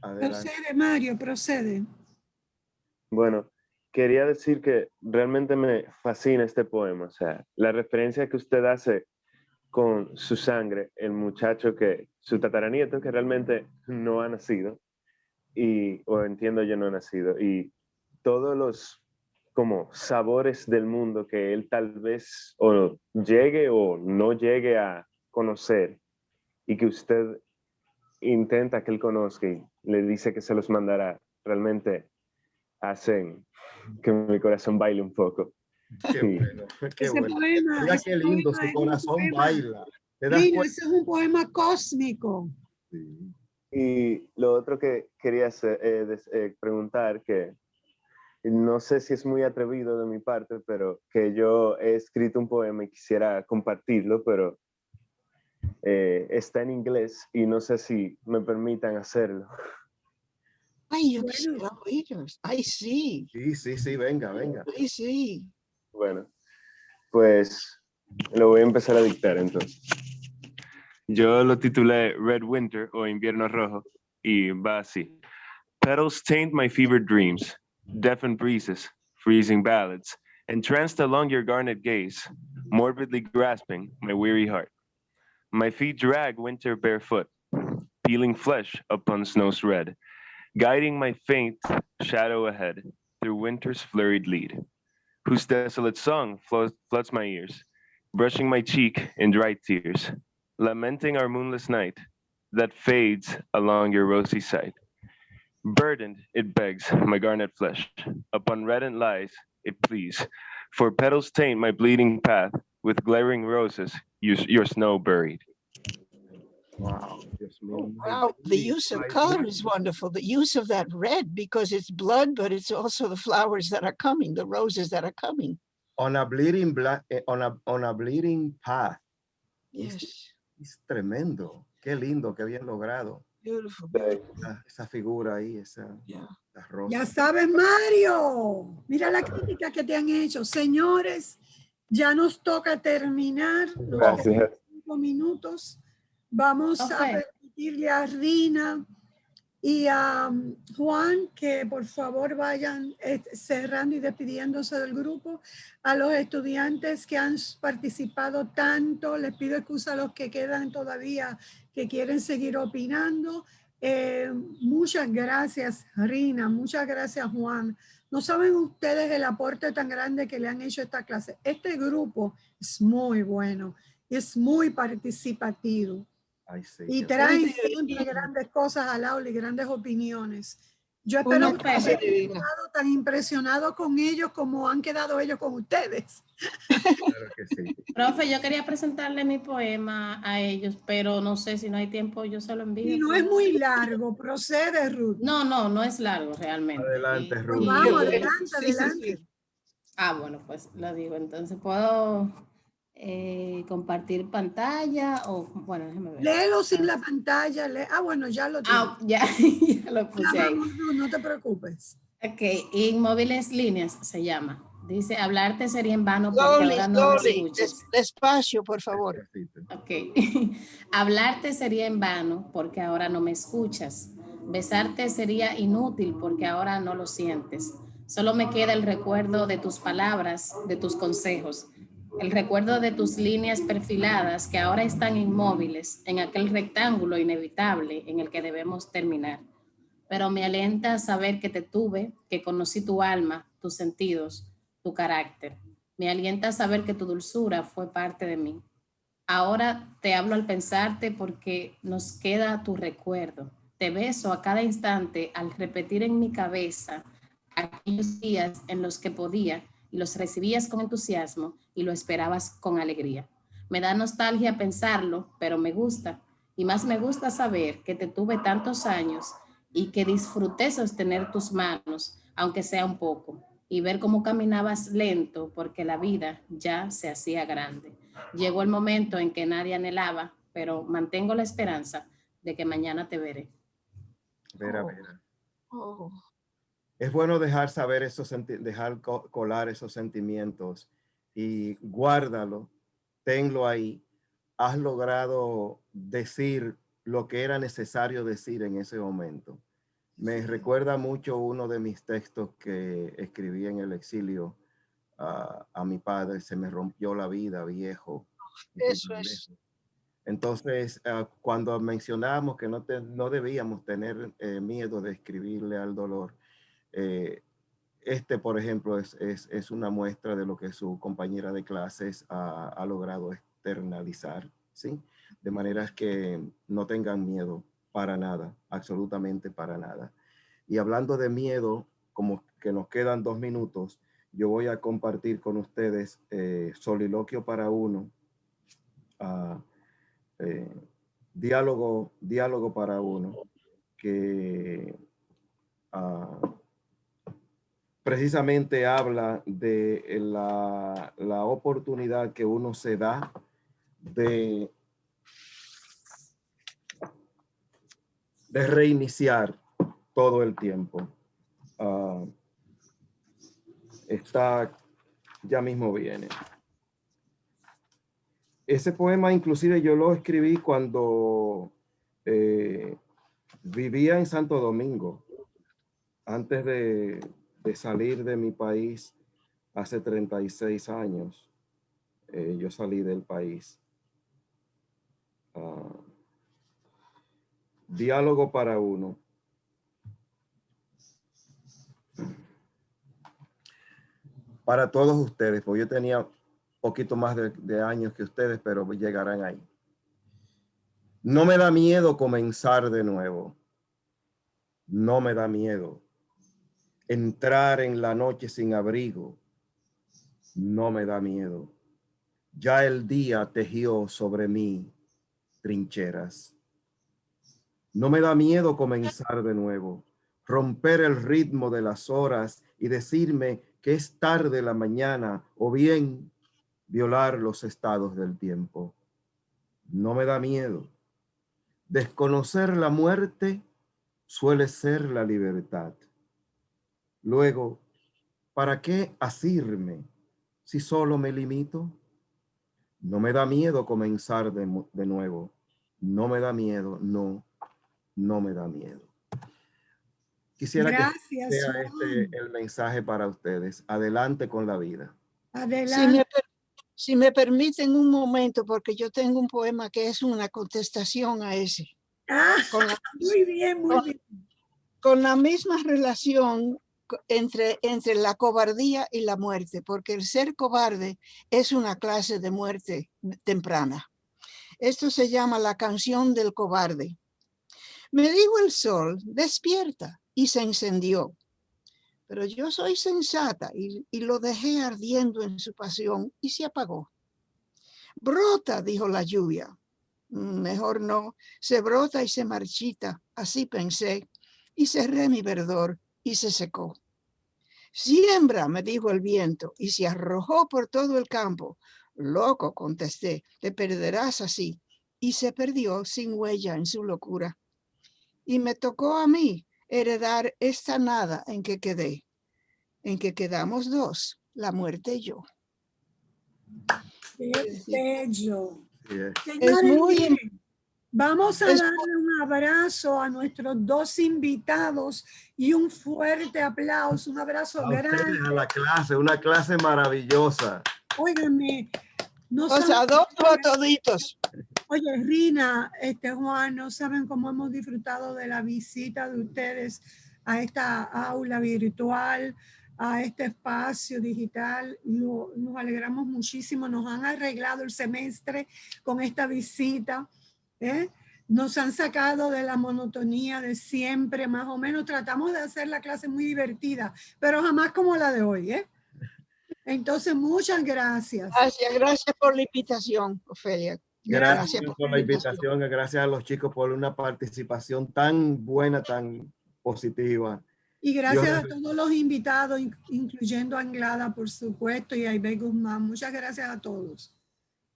Procede, Mario, procede. Bueno, quería decir que realmente me fascina este poema, o sea, la referencia que usted hace con su sangre, el muchacho que, su tataranieto que realmente no ha nacido, y, o entiendo yo no ha nacido, y todos los como sabores del mundo que él tal vez o llegue o no llegue a conocer y que usted intenta que él conozca y le dice que se los mandará, realmente hacen que mi corazón baile un poco. Qué bueno, qué bueno. Mira qué lindo, su corazón baila. ese es un poema cósmico. Y lo otro que quería hacer, eh, eh, preguntar, que no sé si es muy atrevido de mi parte, pero que yo he escrito un poema y quisiera compartirlo, pero eh, está en inglés y no sé si me permitan hacerlo. Ay, yo bueno. Ay, sí. Sí, sí, sí, venga, venga. Ay, sí. Bueno, pues lo voy a empezar a dictar entonces. Yo lo titulé Red Winter o Invierno Rojo y va así. Petals taint my fevered dreams, deafened breezes, freezing ballads, entranced along your garnet gaze, morbidly grasping my weary heart. My feet drag winter barefoot, peeling flesh upon snow's red, guiding my faint shadow ahead through winter's flurried lead, whose desolate song floods my ears, brushing my cheek in dry tears, lamenting our moonless night that fades along your rosy sight. Burdened, it begs my garnet flesh, upon reddened lies it pleads, for petals taint my bleeding path with glaring roses, your snow buried. Wow. Oh, wow. The use of color is wonderful. The use of that red because it's blood, but it's also the flowers that are coming, the roses that are coming. On a bleeding black, eh, on a on a bleeding path. Yes. Es, es tremendo. Qué lindo, qué bien logrado. Beautiful. Esa, esa figura ahí, esa, yeah. Ya sabes, Mario. Mira la crítica que te han hecho. Señores, ya nos toca terminar los cinco minutos. Vamos a permitirle a Rina y a um, Juan que por favor vayan eh, cerrando y despidiéndose del grupo. A los estudiantes que han participado tanto, les pido excusa a los que quedan todavía que quieren seguir opinando. Eh, muchas gracias, Rina. Muchas gracias, Juan. No saben ustedes el aporte tan grande que le han hecho a esta clase. Este grupo es muy bueno, es muy participativo y traen siempre grandes cosas al aula y grandes opiniones. Yo espero que hayan quedado tan impresionado con ellos como han quedado ellos con ustedes. Claro que sí. Profe, yo quería presentarle mi poema a ellos, pero no sé si no hay tiempo, yo se lo envío. Y no es muy largo, procede, Ruth. No, no, no es largo realmente. Adelante, Ruth. Vamos, adelante, adelante. Ah, bueno, pues lo digo, entonces puedo eh, compartir pantalla o bueno, déjame ver. Léelo sin la pantalla. ah, bueno, ya lo ah, ya, ya, lo puse ahí. No, no, te preocupes. Ok, inmóviles líneas se llama. Dice, hablarte sería en vano porque ahora no me escuchas. Despacio, por favor. Ok. hablarte sería en vano porque ahora no me escuchas. Besarte sería inútil porque ahora no lo sientes. Solo me queda el recuerdo de tus palabras, de tus consejos, el recuerdo de tus líneas perfiladas que ahora están inmóviles en aquel rectángulo inevitable en el que debemos terminar. Pero me alienta saber que te tuve, que conocí tu alma, tus sentidos, tu carácter. Me alienta saber que tu dulzura fue parte de mí. Ahora te hablo al pensarte porque nos queda tu recuerdo. Te beso a cada instante al repetir en mi cabeza aquellos días en los que podía y los recibías con entusiasmo y lo esperabas con alegría. Me da nostalgia pensarlo, pero me gusta. Y más me gusta saber que te tuve tantos años y que disfruté sostener tus manos, aunque sea un poco, y ver cómo caminabas lento porque la vida ya se hacía grande. Llegó el momento en que nadie anhelaba, pero mantengo la esperanza de que mañana te veré. Vera, vera. Oh. Es bueno dejar saber esos, dejar colar esos sentimientos y guárdalo, tenlo ahí. Has logrado decir lo que era necesario decir en ese momento. Me recuerda mucho uno de mis textos que escribí en el exilio a mi padre. Se me rompió la vida, viejo. Eso es. Entonces, ah, cuando mencionábamos que no, no debíamos tener eh, miedo de escribirle al dolor, eh, este, por ejemplo, es, es, es, una muestra de lo que su compañera de clases ha, logrado externalizar, ¿sí? De manera que no tengan miedo para nada, absolutamente para nada. Y hablando de miedo, como que nos quedan dos minutos, yo voy a compartir con ustedes eh, Soliloquio para uno, uh, eh, diálogo, diálogo para uno, que uh, precisamente habla de la, la oportunidad que uno se da de de reiniciar todo el tiempo. Uh, está, ya mismo viene. Ese poema inclusive yo lo escribí cuando eh, vivía en Santo Domingo, antes de, de, salir de mi país hace 36 años. Eh, yo salí del país. Uh, Diálogo para uno. Para todos ustedes, porque yo tenía poquito más de, años que ustedes, pero llegarán ahí. No me da miedo comenzar de nuevo. No me da miedo entrar en la noche sin abrigo. No me da miedo. Ya el día tejió sobre mí trincheras. No me da miedo comenzar de nuevo, romper el ritmo de las horas y decirme que es tarde la mañana o bien violar los estados del tiempo. No me da miedo. Desconocer la muerte suele ser la libertad. Luego, ¿para qué asirme si solo me limito? No me da miedo comenzar de, de nuevo. No me da miedo, no no me da miedo. Quisiera que sea este el mensaje para ustedes. Adelante con la vida. Adelante. Si me, permiten un momento, porque yo tengo un poema que es una contestación a ese. Ah, muy bien, muy bien. Con la misma relación entre, entre la cobardía y la muerte, porque el ser cobarde es una clase de muerte temprana. Esto se llama la canción del cobarde. Me dijo el sol, despierta, y se encendió. Pero yo soy sensata y, lo dejé ardiendo en su pasión y se apagó. Brota, dijo la lluvia. Mm, mejor no, se brota y se marchita, así pensé, y cerré mi verdor y se secó. Siembra, me dijo el viento, y se arrojó por todo el campo. Loco, contesté, te perderás así. Y se perdió sin huella en su locura y me tocó a mí heredar esta nada en que quedé, en que quedamos dos, la muerte y yo. Qué bello. Es muy, Vamos a darle un abrazo a nuestros dos invitados y un fuerte aplauso, un abrazo A ustedes, grande. a la clase, una clase maravillosa. Óigame, no Os saben- adopto a toditos. Oye, Rina, este Juan, no saben cómo hemos disfrutado de la visita de ustedes a esta aula virtual, a este espacio digital. Nos alegramos muchísimo, nos han arreglado el semestre con esta visita. ¿Eh? Nos han sacado de la monotonía de siempre, más o menos. Tratamos de hacer la clase muy divertida, pero jamás como la de hoy. ¿eh? Entonces, muchas gracias. Gracias, gracias por la invitación, Ofelia. Gracias, por la invitación, gracias a los chicos por una participación tan buena, tan positiva. Y gracias Dios a todos los invitados, in- incluyendo a Anglada, por supuesto, y a Ibe Guzmán. Muchas gracias a todos.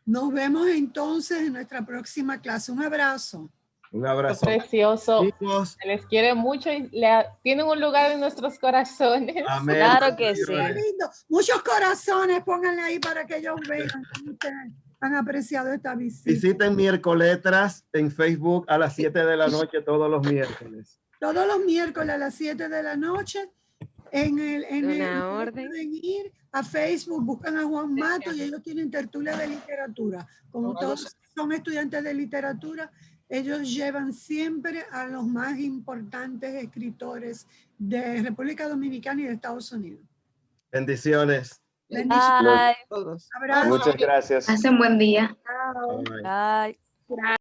Nos vemos entonces en nuestra próxima clase. Un abrazo. Un abrazo. Precioso. Chicos, Se les quiere mucho y le- tienen un lugar en nuestros corazones. Amén. Claro que sí. Lindo. Muchos corazones, pónganle ahí para que ellos vean cómo ustedes han apreciado esta visita. visiten miércoles en Facebook a las 7 de la noche todos los miércoles. Todos los miércoles a las 7 de la noche en el, en el orden. pueden ir a Facebook, buscan a Juan Mato y ellos tienen tertulia de literatura. Como todos son estudiantes de literatura, ellos llevan siempre a los más importantes escritores de República Dominicana y de Estados Unidos. Bendiciones. Bendiciones. Bye. Todos. Abrazo. Muchas gracias. Hacen buen día. Bye. Bye.